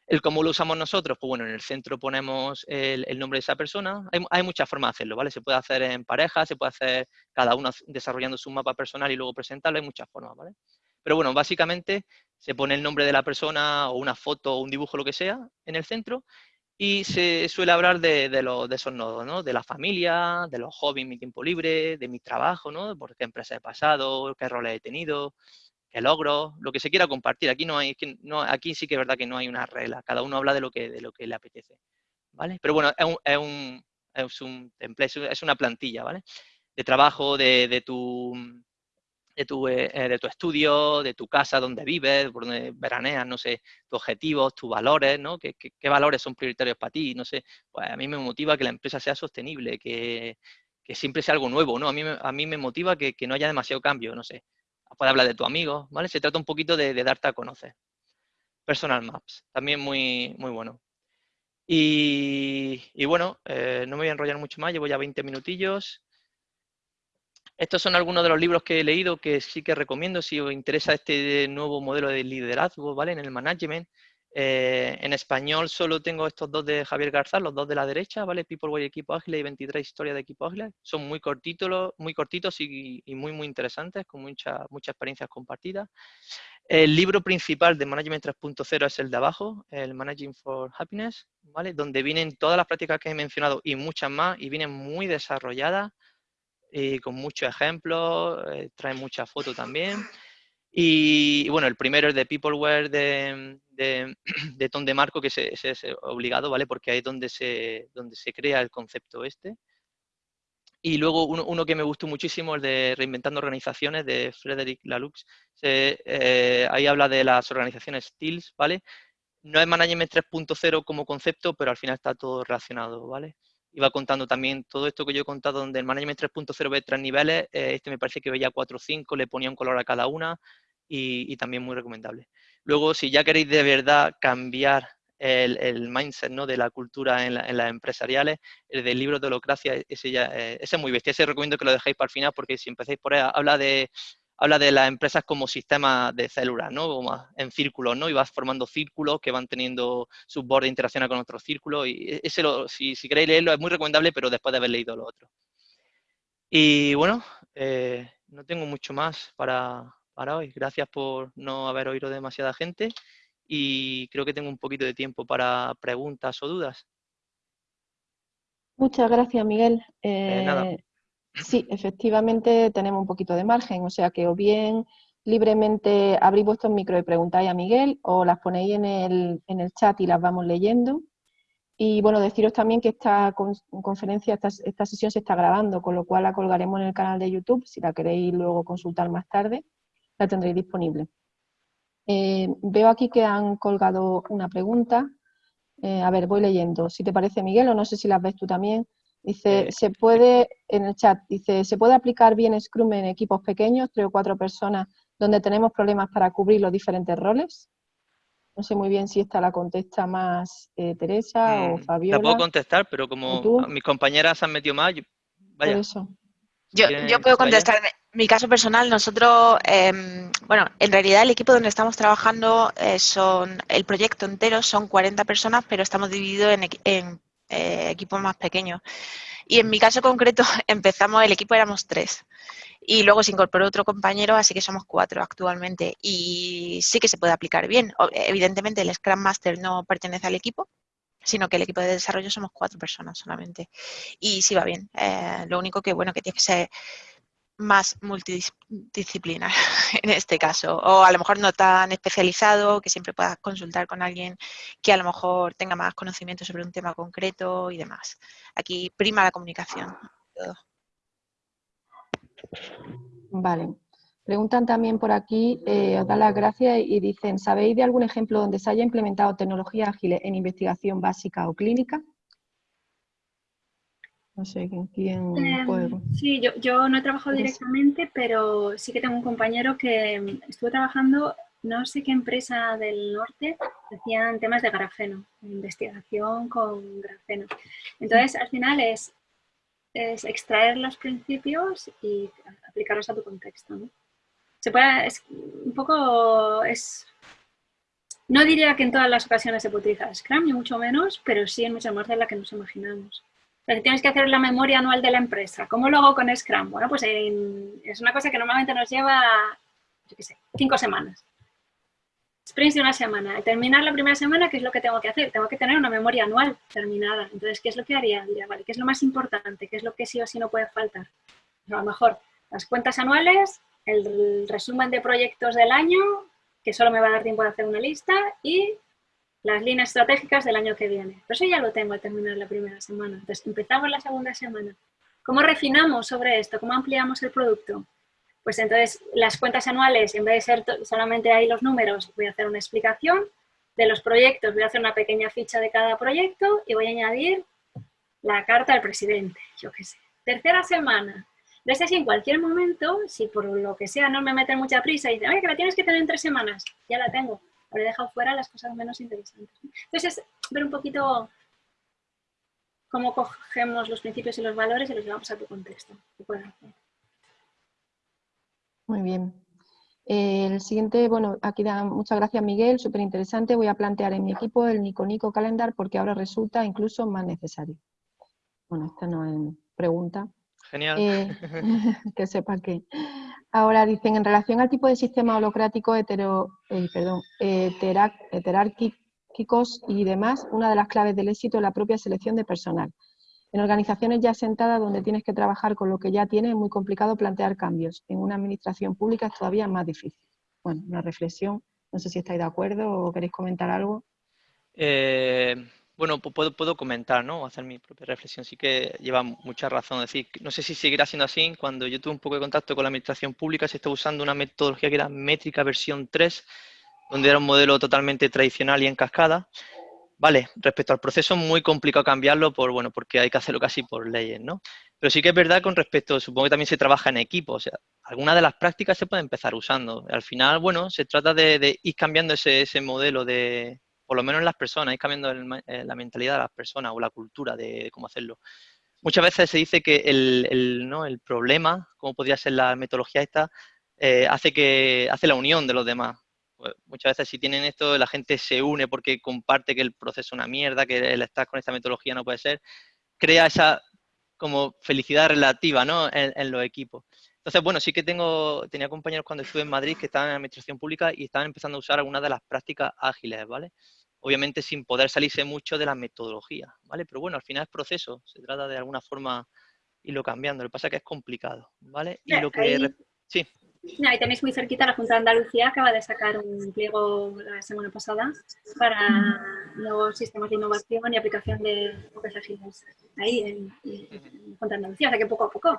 El cómo lo usamos nosotros, pues bueno, en el centro ponemos el, nombre de esa persona. Hay, hay, muchas formas de hacerlo, ¿vale? Se puede hacer en pareja, se puede hacer cada uno desarrollando su mapa personal y luego presentarlo, hay muchas formas, ¿vale? Pero bueno, básicamente se pone el nombre de la persona o una foto o un dibujo, lo que sea, en el centro y se suele hablar de, de, de esos nodos, ¿no? De la familia, de los hobbies, mi tiempo libre, de mi trabajo, ¿no? Por qué empresa he pasado, qué roles he tenido, logro, lo que se quiera compartir. Aquí no hay, no, aquí sí que es verdad que no hay una regla, cada uno habla de lo que, de lo que le apetece, ¿vale? Pero bueno, es un, es un, es un template, es una plantilla, ¿vale? De trabajo, de, de tu de tu, eh, de tu estudio, de tu casa, donde vives, por donde veraneas, no sé, tus objetivos, tus valores, ¿no? ¿Qué, qué, valores son prioritarios para ti? No sé, pues a mí me motiva que la empresa sea sostenible, que, que siempre sea algo nuevo, ¿no? A mí, a mí me motiva que, que, no haya demasiado cambio, no sé. Puedes hablar de tu amigo, ¿vale? Se trata un poquito de, de darte a conocer. Personal Maps, también muy, muy bueno. Y, y bueno, eh, no me voy a enrollar mucho más, llevo ya 20 minutillos. Estos son algunos de los libros que he leído que sí que recomiendo si os interesa este nuevo modelo de liderazgo, ¿vale? En el management. Eh, en español solo tengo estos dos de Javier Garzá, los dos de la derecha, ¿vale? People Way Equipo Ágil y 23 Historias de Equipo Ágil. Son muy cortitos, muy cortitos y, muy, muy interesantes, con muchas muchas experiencias compartidas. El libro principal de Management 3.0 es el de abajo, el Managing for Happiness, ¿vale? Donde vienen todas las prácticas que he mencionado y muchas más, y vienen muy desarrolladas y con muchos ejemplos, eh, trae muchas fotos también. Y, bueno, el primero es de Peopleware de, de, <clears throat> de Tom de Marco, que es, es, obligado, ¿vale? Porque ahí es donde se, donde se crea el concepto este. Y luego uno, uno, que me gustó muchísimo, el de Reinventando Organizaciones, de Frederick Laloux. Eh, ahí habla de las organizaciones STILS, ¿vale? No es Management 3.0 como concepto, pero al final está todo relacionado, ¿vale? Iba contando también todo esto que yo he contado, donde el Management 3.0 ve tres niveles, eh, este me parece que veía 4 o 5, le ponía un color a cada una y, también muy recomendable. Luego, si ya queréis de verdad cambiar el, el mindset ¿no? de la cultura en, las empresariales, el del libro de holocracia, ese, ya, eh, ese es muy bestia, ese recomiendo que lo dejéis para el final porque si empezáis por ahí, habla de habla de las empresas como sistemas de células, ¿no? en círculos, ¿no? Y vas formando círculos que van teniendo sus bordes interaccionan con otros círculos. Y e-, ese, lo, si, si, queréis leerlo, es muy recomendable, pero después de haber leído lo otro. Y bueno, eh, no tengo mucho más para, para hoy. Gracias por no haber oído demasiada gente y creo que tengo un poquito de tiempo para preguntas o dudas. Muchas gracias, Miguel. Eh, nada. Sí, efectivamente tenemos un poquito de margen, o sea que o bien libremente abrís vuestros micro y preguntáis a Miguel o las ponéis en el, en el chat y las vamos leyendo. Y bueno, deciros también que esta conferencia, esta, esta, sesión se está grabando, con lo cual la colgaremos en el canal de YouTube. Si la queréis luego consultar más tarde, la tendréis disponible. Eh, veo aquí que han colgado una pregunta. Eh, a ver, voy leyendo. Si te parece, Miguel, o no sé si las ves tú también. Dice, eh, se puede, en el chat, dice, ¿se puede aplicar bien Scrum en equipos pequeños, tres o cuatro personas, donde tenemos problemas para cubrir los diferentes roles? No sé muy bien si esta la contesta más eh, Teresa o mm, Fabiola. La puedo contestar, pero como mis compañeras han metido más, vaya. Eso. Yo, yo, puedo contestar. Mi caso personal, nosotros, eh, bueno, en realidad el equipo donde estamos trabajando eh, son, el proyecto entero son 40 personas, pero estamos divididos en, en eh, equipos más pequeños. Y en mi caso concreto <laughs> empezamos, el equipo éramos tres. Y luego se incorporó otro compañero, así que somos cuatro actualmente. Y sí que se puede aplicar bien. Evidentemente el Scrum Master no pertenece al equipo, sino que el equipo de desarrollo somos cuatro personas solamente. Y sí va bien. Eh, lo único que, bueno, que tiene que ser más multidisciplinar <laughs> en este caso, o a lo mejor no tan especializado, que siempre puedas consultar con alguien que a lo mejor tenga más conocimiento sobre un tema concreto y demás. Aquí prima la comunicación. Vale. Preguntan también por aquí, eh, os dan las gracias y dicen, ¿sabéis de algún ejemplo donde se haya implementado tecnología ágil en investigación básica o clínica? No sé quién em. Sí, yo, yo, no he trabajado directamente, pero sí que tengo un compañero que em, estuvo trabajando, no sé qué empresa del norte, hacían temas de grafeno, investigación con grafeno. Entonces, al final es, es extraer los principios y aplicarlos a tu contexto. ¿no? Se puede, es un poco, es, no diría que en todas las ocasiones se puede utilizar Scrum, ni mucho menos, pero sí en muchas más de las que nos imaginamos tienes que hacer la memoria anual de la empresa. ¿Cómo lo hago con Scrum? Bueno, pues es una cosa que normalmente nos lleva, yo qué sé, cinco semanas. Sprints de una semana. Al terminar la primera semana, ¿qué es lo que tengo que hacer? Tengo que tener una memoria anual terminada. Entonces, ¿qué es lo que haría? Diría, vale, ¿qué es lo más importante? ¿Qué es lo que sí o sí no puede faltar? a lo mejor las cuentas anuales, el resumen de proyectos del año, que solo me va a dar tiempo de hacer una lista, y las líneas estratégicas del año que viene. Pero eso ya lo tengo a terminar la primera semana. Entonces, empezamos la segunda semana. ¿Cómo refinamos sobre esto? ¿Cómo ampliamos el producto? Pues entonces, las cuentas anuales, en vez de ser solamente ahí los números, voy a hacer una explicación de los proyectos, voy a hacer una pequeña ficha de cada proyecto y voy a añadir la carta al presidente, yo qué sé. Tercera semana. Desde así, en cualquier momento, si por lo que sea no me meten mucha prisa y dicen, oye, que la tienes que tener en tres semanas, ya la tengo habré dejado fuera las cosas menos interesantes. Entonces, es ver un poquito cómo cogemos los principios y los valores y los llevamos a tu contexto. Muy bien. El siguiente, bueno, aquí da muchas gracias Miguel, súper interesante. Voy a plantear en mi equipo el Nico Nico Calendar porque ahora resulta incluso más necesario. Bueno, esta no es pregunta. Genial. Eh, <laughs> <laughs> que sepa que Ahora dicen, en relación al tipo de sistema holocrático hetero, eh, perdón, heterárquicos y demás, una de las claves del éxito es la propia selección de personal. En organizaciones ya asentadas donde tienes que trabajar con lo que ya tienes es muy complicado plantear cambios. En una administración pública es todavía más difícil. Bueno, una reflexión, no sé si estáis de acuerdo o queréis comentar algo. Eh, bueno, puedo, puedo comentar, ¿no? Hacer mi propia reflexión. Sí que lleva mucha razón. decir, no sé si seguirá siendo así. Cuando yo tuve un poco de contacto con la administración pública, se estaba usando una metodología que era métrica versión 3, donde era un modelo totalmente tradicional y en cascada. Vale, respecto al proceso, muy complicado cambiarlo por, bueno, porque hay que hacerlo casi por leyes, ¿no? Pero sí que es verdad con respecto, supongo que también se trabaja en equipo, o sea, algunas de las prácticas se pueden empezar usando. Al final, bueno, se trata de, ir cambiando ese modelo de, por lo menos en las personas, ir cambiando eh, la mentalidad de las personas o la cultura de, cómo hacerlo. Muchas veces se dice que el, ¿no? el problema, como podría ser la metodología esta, eh, hace, que, hace la unión de los demás. Pues muchas veces si tienen esto, la gente se une porque comparte que el proceso es una mierda, que el estar con esta metodología no puede ser, crea esa como felicidad relativa ¿no? en los equipos. Entonces, bueno, sí que tengo, tenía compañeros cuando estuve en Madrid que estaban en administración pública y estaban empezando a usar algunas de las prácticas ágiles, ¿vale? Obviamente sin poder salirse mucho de la metodología, ¿vale? Pero bueno, al final es proceso, se trata de alguna forma irlo cambiando. Lo que pasa es que es complicado, ¿vale? Y lo que... Sí. Ahí tenéis muy cerquita la Junta de Andalucía, acaba de sacar un pliego la semana pasada para nuevos sistemas de innovación y aplicación de ágiles ahí en, en Junta de Andalucía, o sea que poco a poco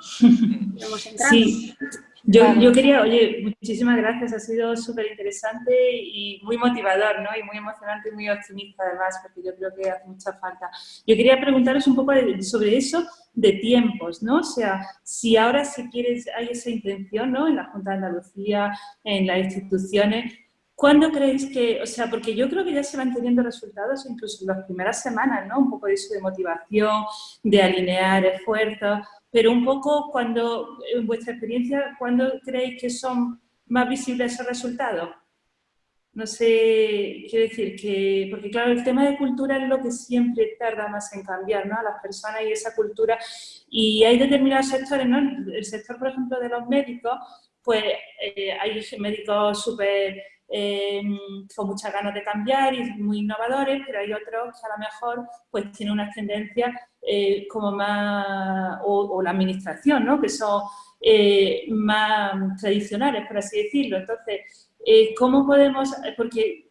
Sí, yo, yo, quería, oye, muchísimas gracias, ha sido súper interesante y muy motivador, ¿no? Y muy emocionante y muy optimista además, porque yo creo que hace mucha falta. Yo quería preguntaros un poco sobre eso de tiempos, ¿no? O sea, si ahora si quieres, hay esa intención, ¿no? En la Junta de Andalucía, en las instituciones, ¿Cuándo creéis que, o sea, porque yo creo que ya se van teniendo resultados incluso en las primeras semanas, ¿no? Un poco de eso de motivación, de alinear esfuerzos, pero un poco cuando, en vuestra experiencia, ¿cuándo creéis que son más visibles esos resultados? No sé, quiero decir que, porque claro, el tema de cultura es lo que siempre tarda más en cambiar, ¿no? A las personas y esa cultura. Y hay determinados sectores, ¿no? El sector, por ejemplo, de los médicos, pues eh, hay médicos súper eh, con muchas ganas de cambiar y muy innovadores, pero hay otros que a lo mejor pues tienen una tendencia eh, como más, o, la administración, ¿no? que son eh, más tradicionales, por así decirlo. Entonces, ¿cómo podemos, porque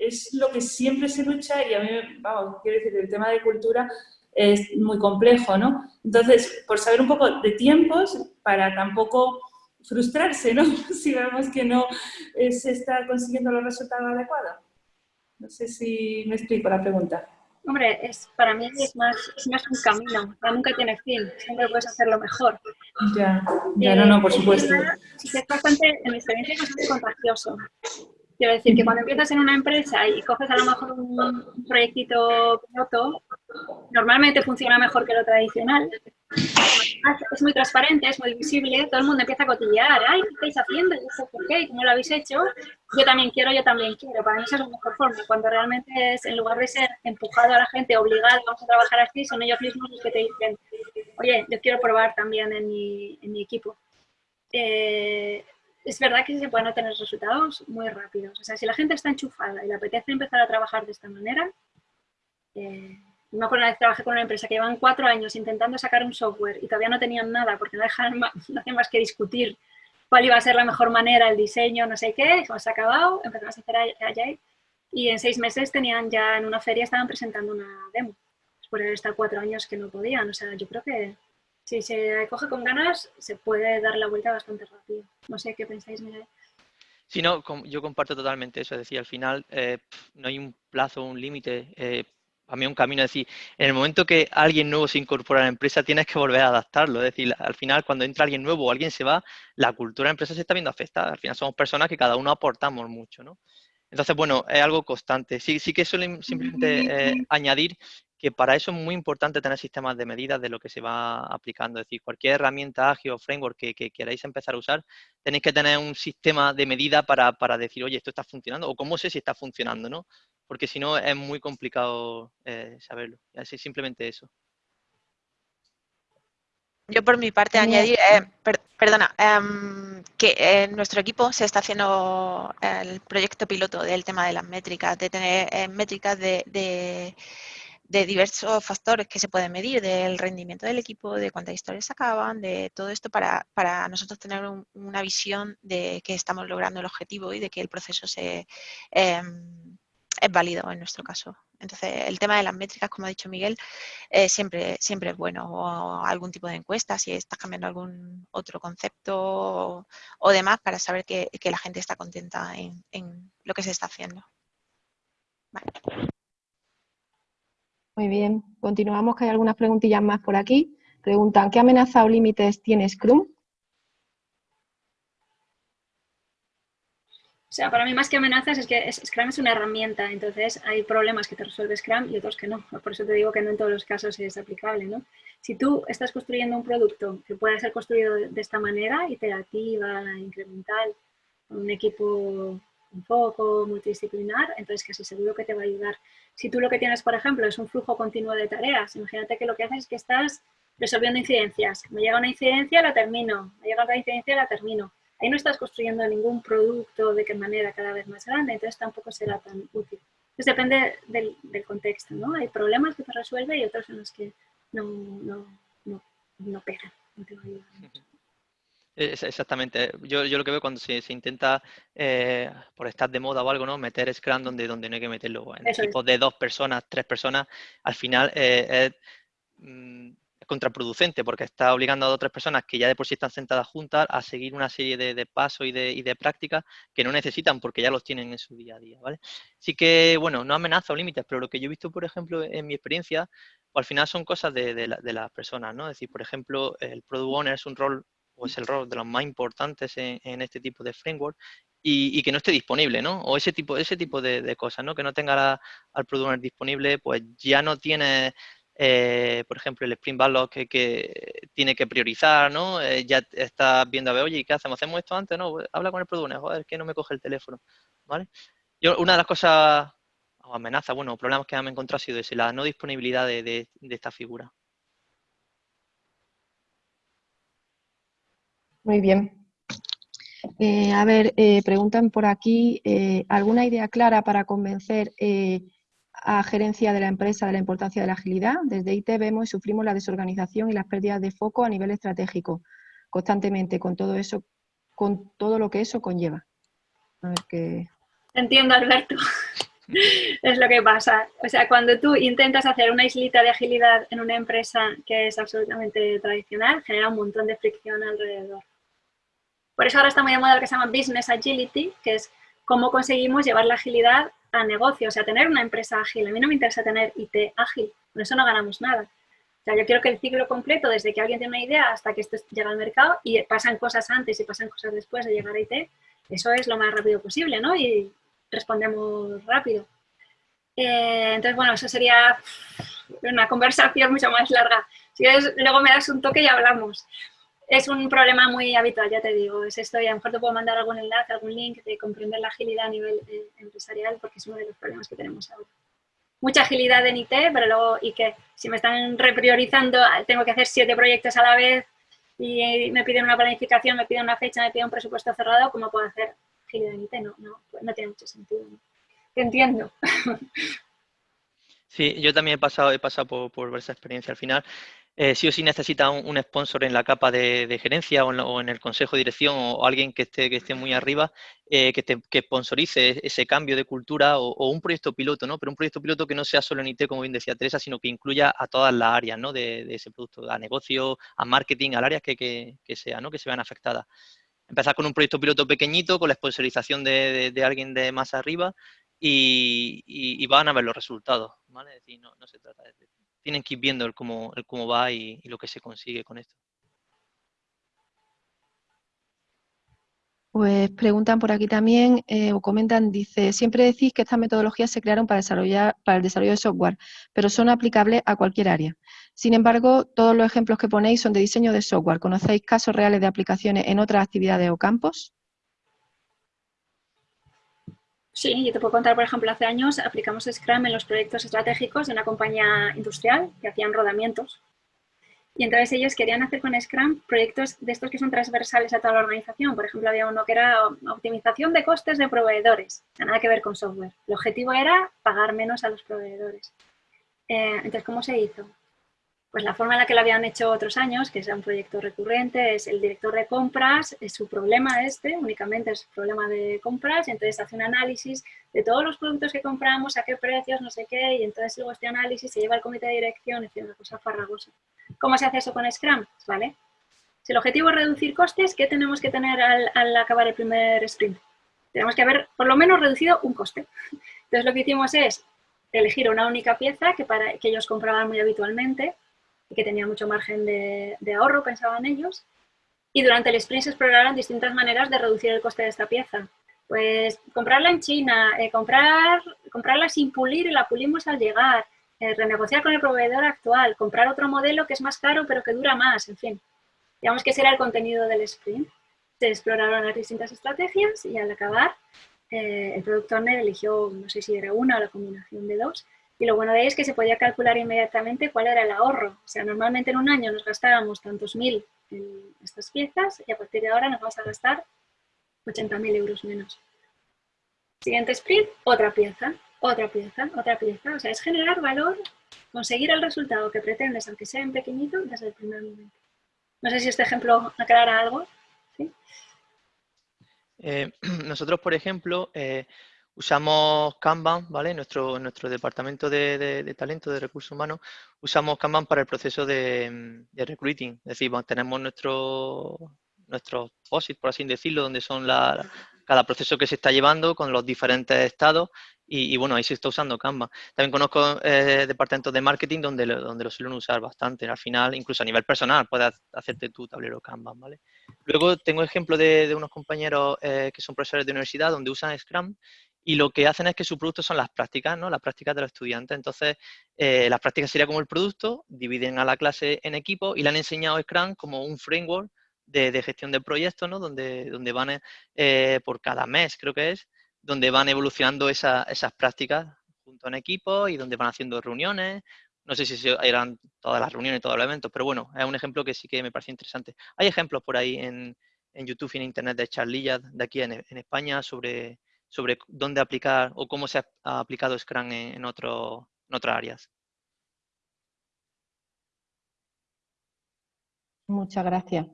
es lo que siempre se lucha y a mí, vamos, quiero decir, el tema de cultura es muy complejo, ¿no? Entonces, por saber un poco de tiempos, para tampoco frustrarse, ¿no? <laughs> si vemos que no eh, se está consiguiendo los resultados adecuados. No sé si me explico la pregunta. Hombre, es, para mí es más, es más un camino, nunca tiene fin, siempre puedes hacerlo mejor. Ya, ya no, no, por supuesto. Es bastante, en mi experiencia es bastante contagioso. Quiero decir que cuando empiezas en una empresa y coges a lo mejor un proyectito piloto, normalmente funciona mejor que lo tradicional. Es muy transparente, es muy visible, todo el mundo empieza a cotillear, ay, ¿qué estáis haciendo? Por qué, ¿cómo lo habéis hecho? Yo también quiero, yo también quiero. Para mí es la mejor forma, cuando realmente es, en lugar de ser empujado a la gente, obligado, vamos a trabajar así, son ellos mismos los que te dicen, oye, yo quiero probar también en mi, en mi equipo. Eh, es verdad que se pueden obtener resultados muy rápidos. O sea, si la gente está enchufada y le apetece empezar a trabajar de esta manera, eh, me acuerdo una vez trabajé con una empresa que llevan cuatro años intentando sacar un software y todavía no tenían nada porque no, dejan más, <laughs> hacen más que discutir cuál iba a ser la mejor manera, el diseño, no sé qué, hemos acabado, empezamos a hacer Agile y en seis meses tenían ya en una feria, estaban presentando una demo, después de estar cuatro años que no podían, o sea, yo creo que si se coge con ganas, se puede dar la vuelta bastante rápido. No sé qué pensáis, Miguel. Sí, no, yo comparto totalmente eso. Es decir, al final eh, no hay un plazo, un límite. Eh, a mí un camino, es decir, en el momento que alguien nuevo se incorpora a la empresa, tienes que volver a adaptarlo. Es decir, al final, cuando entra alguien nuevo o alguien se va, la cultura de la empresa se está viendo afectada. Al final somos personas que cada uno aportamos mucho, ¿no? Entonces, bueno, es algo constante. Sí, sí que suelen simplemente eh, añadir que para eso es muy importante tener sistemas de medidas de lo que se va aplicando. Es decir, cualquier herramienta ágil o framework que, queráis empezar a usar, tenéis que tener un sistema de medida para, decir, oye, esto está funcionando, o cómo sé si está funcionando, ¿no? Porque si no, es muy complicado eh, saberlo. Así simplemente eso. Yo por mi parte añadir, eh, perdona, em, que en nuestro equipo se está haciendo el proyecto piloto del tema de las métricas, de tener eh, métricas de de diversos factores que se pueden medir, del rendimiento del equipo, de cuántas historias se acaban, de todo esto para, nosotros tener una visión de que estamos logrando el objetivo y de que el proceso se, em, es válido en nuestro caso. Entonces, el tema de las métricas, como ha dicho Miguel, eh, siempre, siempre es bueno. O algún tipo de encuesta, si estás cambiando algún otro concepto o, demás, para saber que, la gente está contenta en, en, lo que se está haciendo. Muy bien, continuamos, que hay algunas preguntillas más por aquí. Preguntan, ¿qué amenaza o límites tiene Scrum? O sea, para mí más que amenazas es que Scrum es una herramienta, entonces hay problemas que te resuelve Scrum y otros que no. Por eso te digo que no en todos los casos es aplicable, ¿no? Si tú estás construyendo un producto que pueda ser construido de esta manera, iterativa, incremental, con un equipo un poco multidisciplinar, entonces casi seguro que te va a ayudar. Si tú lo que tienes, por ejemplo, es un flujo continuo de tareas, imagínate que lo que haces es que estás resolviendo incidencias. Me llega una incidencia, la termino. Me llega otra incidencia, la termino. Ahí no estás construyendo ningún producto de qué manera cada vez más grande, entonces tampoco será tan útil. Entonces depende del, contexto, ¿no? Hay problemas que te resuelve y otros en los que no, no, no, no pegan, no te va a ayudar mucho. <laughs> Exactamente. Yo, yo, lo que veo cuando se, se intenta, eh, por estar de moda o algo, ¿no? Meter Scrum donde, donde no hay que meterlo. En equipos de dos personas, tres personas, al final eh, mm, es, contraproducente porque está obligando a dos o tres personas que ya de por sí están sentadas juntas a seguir una serie de, pasos y de, y de prácticas que no necesitan porque ya los tienen en su día a día, ¿vale? Así que, bueno, no amenaza o límites, pero lo que yo he visto, por ejemplo, en mi experiencia, pues al final son cosas de, las personas, ¿no? Es decir, por ejemplo, el Product Owner es un rol o es el rol de los más importantes en, este tipo de framework y, que no esté disponible, ¿no? O ese tipo, ese tipo de, cosas, ¿no? Que no tenga al producto disponible, pues ya no tiene, eh, por ejemplo, el Sprint Backlog que, tiene que priorizar, ¿no? Eh, ya está viendo a ver, oye, ¿qué hacemos? ¿Hacemos esto antes? No, pues, habla con el producto, joder, que no me coge el teléfono, ¿vale? Una de las cosas, o amenazas, bueno, problemas que me he encontrado ha sido ese, la no disponibilidad de esta figura. Muy bien. Eh, a ver, preguntan por aquí, ¿alguna idea clara para convencer a gerencia de la empresa de la importancia de la agilidad? Desde IT vemos y sufrimos la desorganización y las pérdidas de foco a nivel estratégico constantemente, con todo eso, con todo lo que eso conlleva. Entiendo, Alberto. <laughs> es lo que pasa. O sea, cuando tú intentas hacer una islita de agilidad en una empresa que es absolutamente tradicional, genera un montón de fricción alrededor. Por eso ahora está muy de moda lo que se llama Business Agility, que es cómo conseguimos llevar la agilidad a negocio, o sea, tener una empresa ágil. A mí no me interesa tener IT ágil, con eso no ganamos nada. O sea, yo quiero que el ciclo completo, desde que alguien tiene una idea hasta que esto llega al mercado, y pasan cosas antes y pasan cosas después de llegar a IT, eso es lo más rápido posible, ¿no? Y respondemos rápido. Eh, entonces, bueno, eso sería una conversación mucho más larga. Si luego me das un toque y hablamos es un problema muy habitual, ya te digo, es esto y a lo mejor te puedo mandar algún enlace, algún link de comprender la agilidad a nivel eh, empresarial porque es uno de los problemas que tenemos ahora. Mucha agilidad en IT, pero luego, y que si me están repriorizando, tengo que hacer siete proyectos a la vez y me piden una planificación, me piden una fecha, me piden un presupuesto cerrado, ¿cómo puedo hacer agilidad en IT? No, no, no tiene mucho sentido. ¿no? entiendo. Sí, yo también he pasado, he pasado por, por esa experiencia. Al final, eh, sí o sí necesita un, sponsor en la capa de, gerencia o en, el consejo de dirección o, alguien que esté, que esté muy arriba eh, que, que sponsorice ese cambio de cultura o, un proyecto piloto, ¿no? Pero un proyecto piloto que no sea solo en IT, como bien decía Teresa, sino que incluya a todas las áreas, ¿no? De, ese producto, a negocio, a marketing, al áreas que, que, que sea, ¿no? Que se vean afectadas empezar con un proyecto piloto pequeñito, con la sponsorización de, alguien de más arriba y, van a ver los resultados, ¿vale? Es decir, no, se trata de... Tienen que ir viendo el cómo, el cómo va y, lo que se consigue con esto. Pues preguntan por aquí también, eh, o comentan, dice, siempre decís que estas metodologías se crearon para, desarrollar, para el desarrollo de software, pero son aplicables a cualquier área. Sin embargo, todos los ejemplos que ponéis son de diseño de software. ¿Conocéis casos reales de aplicaciones en otras actividades o campos? Sí, yo te puedo contar, por ejemplo, hace años aplicamos Scrum en los proyectos estratégicos de una compañía industrial que hacían rodamientos. Y entonces ellos querían hacer con Scrum proyectos de estos que son transversales a toda la organización. Por ejemplo, había uno que era optimización de costes de proveedores, nada que ver con software. El objetivo era pagar menos a los proveedores. Eh, entonces, ¿cómo se hizo? Pues la forma en la que lo habían hecho otros años, que es un proyecto recurrente, es el director de compras, es su problema este, únicamente es problema de compras, y entonces hace un análisis de todos los productos que compramos, a qué precios, no sé qué, y entonces luego este análisis se lleva al comité de dirección, es una cosa farragosa. ¿Cómo se hace eso con Scrum? ¿Vale? Si el objetivo es reducir costes, ¿qué tenemos que tener al, al acabar el primer sprint? Tenemos que haber por lo menos reducido un coste. Entonces lo que hicimos es elegir una única pieza que, para, que ellos compraban muy habitualmente, y que tenía mucho margen de, ahorro, pensaban ellos. Y durante el sprint se exploraron distintas maneras de reducir el coste de esta pieza. Pues comprarla en China, eh, comprar, comprarla sin pulir y la pulimos al llegar, eh, renegociar con el proveedor actual, comprar otro modelo que es más caro pero que dura más, en fin. Digamos que ese era el contenido del sprint. Se exploraron las distintas estrategias y al acabar eh, el Product Owner eligió, no sé si era una o la combinación de dos, y lo bueno de ahí es que se podía calcular inmediatamente cuál era el ahorro. O sea, normalmente en un año nos gastábamos tantos mil en estas piezas y a partir de ahora nos vamos a gastar 80.000 euros menos. Siguiente sprint, otra pieza, otra pieza, otra pieza. O sea, es generar valor, conseguir el resultado que pretendes, aunque sea en pequeñito, desde el primer momento. No sé si este ejemplo aclara algo. Eh, <clears throat> nosotros, por ejemplo, eh, Usamos Kanban, ¿vale? Nuestro, nuestro departamento de, talento, de recursos humanos, usamos Kanban para el proceso de, recruiting. Es decir, tenemos nuestro, nuestros POSIT, por así decirlo, donde son la, cada proceso que se está llevando con los diferentes estados y, bueno, ahí se está usando Kanban. También conozco eh, departamentos de marketing donde, donde lo suelen usar bastante. Al final, incluso a nivel personal, puedes hacerte tu tablero Kanban, ¿vale? Luego tengo ejemplo de, unos compañeros eh, que son profesores de universidad donde usan Scrum y lo que hacen es que su producto son las prácticas, ¿no? Las prácticas de los estudiantes. Entonces, eh, las prácticas sería como el producto, dividen a la clase en equipos y le han enseñado Scrum como un framework de, gestión de proyectos, ¿no? Donde, donde van eh, por cada mes, creo que es, donde van evolucionando esas prácticas junto en equipo y donde van haciendo reuniones. No sé si eran todas las reuniones, todos los eventos, pero bueno, es un ejemplo que sí que me parece interesante. Hay ejemplos por ahí en, YouTube y en Internet de charlillas de aquí en España sobre sobre dónde aplicar o cómo se ha, aplicado Scrum en, otras áreas. Muchas gracias.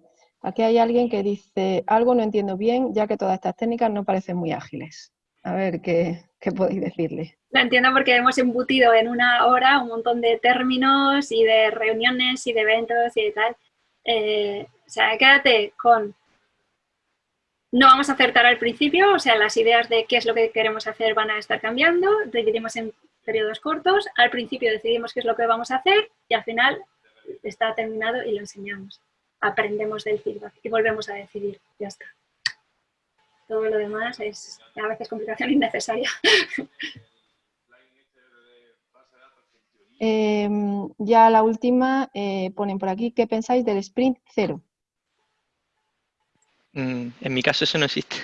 Aquí hay alguien que dice, algo no entiendo bien, ya que todas estas técnicas no parecen muy ágiles. A ver, ¿qué, podéis decirle? La entiendo porque hemos embutido en una hora un montón de términos y de reuniones y de eventos y de tal. Eh, o sea, quédate con no vamos a acertar al principio, o sea, las ideas de qué es lo que queremos hacer van a estar cambiando, dividimos en periodos cortos, al principio decidimos qué es lo que vamos a hacer y al final está terminado y lo enseñamos. Aprendemos del feedback y volvemos a decidir, ya está. Todo lo demás es a veces complicación <laughs> innecesaria. Em, ya la última, eh, ponen por aquí, ¿qué pensáis del sprint cero? Mm, en mi caso eso no existe.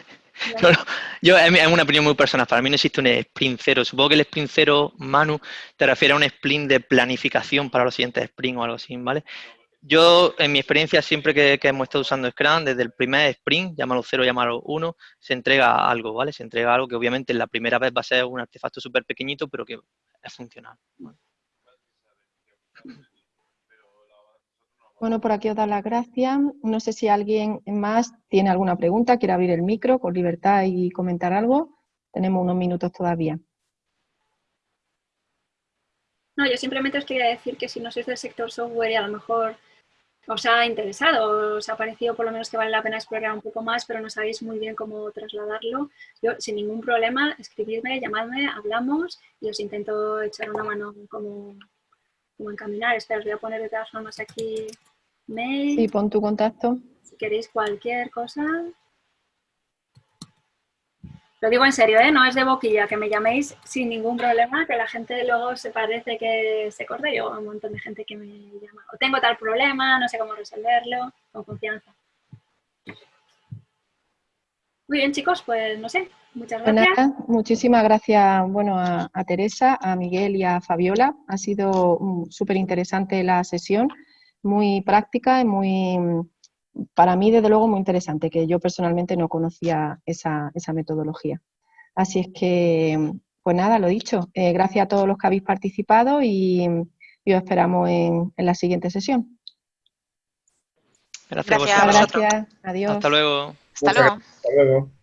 yo, es una opinión muy personal, para mí no existe un sprint cero. Supongo que el sprint cero, Manu, te refiere a un sprint de planificación para los siguientes sprint o algo así, ¿vale? Yo, en mi experiencia, siempre que, hemos estado usando Scrum, desde el primer sprint, llámalo cero, llámalo uno, se entrega algo, ¿vale? Se entrega algo que obviamente la primera vez va a ser un artefacto súper pequeñito, pero que es funcional. Bueno, por aquí os da las gracias. No sé si alguien más tiene alguna pregunta, quiere abrir el micro con libertad y comentar algo. Tenemos unos minutos todavía. No, yo simplemente os quería decir que si no sois del sector software y a lo mejor os ha interesado, os ha parecido por lo menos que vale la pena explorar un poco más, pero no sabéis muy bien cómo trasladarlo, yo sin ningún problema, escribidme, llamadme, hablamos y os intento echar una mano como, como encaminar. Espera, os voy a poner de todas formas aquí mail. Sí, pon tu contacto. Si queréis cualquier cosa, lo digo en serio, ¿eh? no es de boquilla, que me llaméis sin ningún problema, que la gente luego se parece que se corta. Yo un montón de gente que me llama. O tengo tal problema, no sé cómo resolverlo, con confianza. Muy bien, chicos, pues no sé, muchas Pues gracias. nada, muchísimas gracias bueno, a, a Teresa, a Miguel y a Fabiola. Ha sido mm, súper interesante la sesión, muy práctica y muy, para mí, desde luego, muy interesante, que yo personalmente no conocía esa, esa metodología. Así es que, pues nada, lo dicho, eh, gracias a todos los que habéis participado y, y os esperamos en, en la siguiente sesión. Gracias, Gracias a vosotros. vosotros. Gracias, adiós. Hasta luego. Hasta luego. Hasta luego.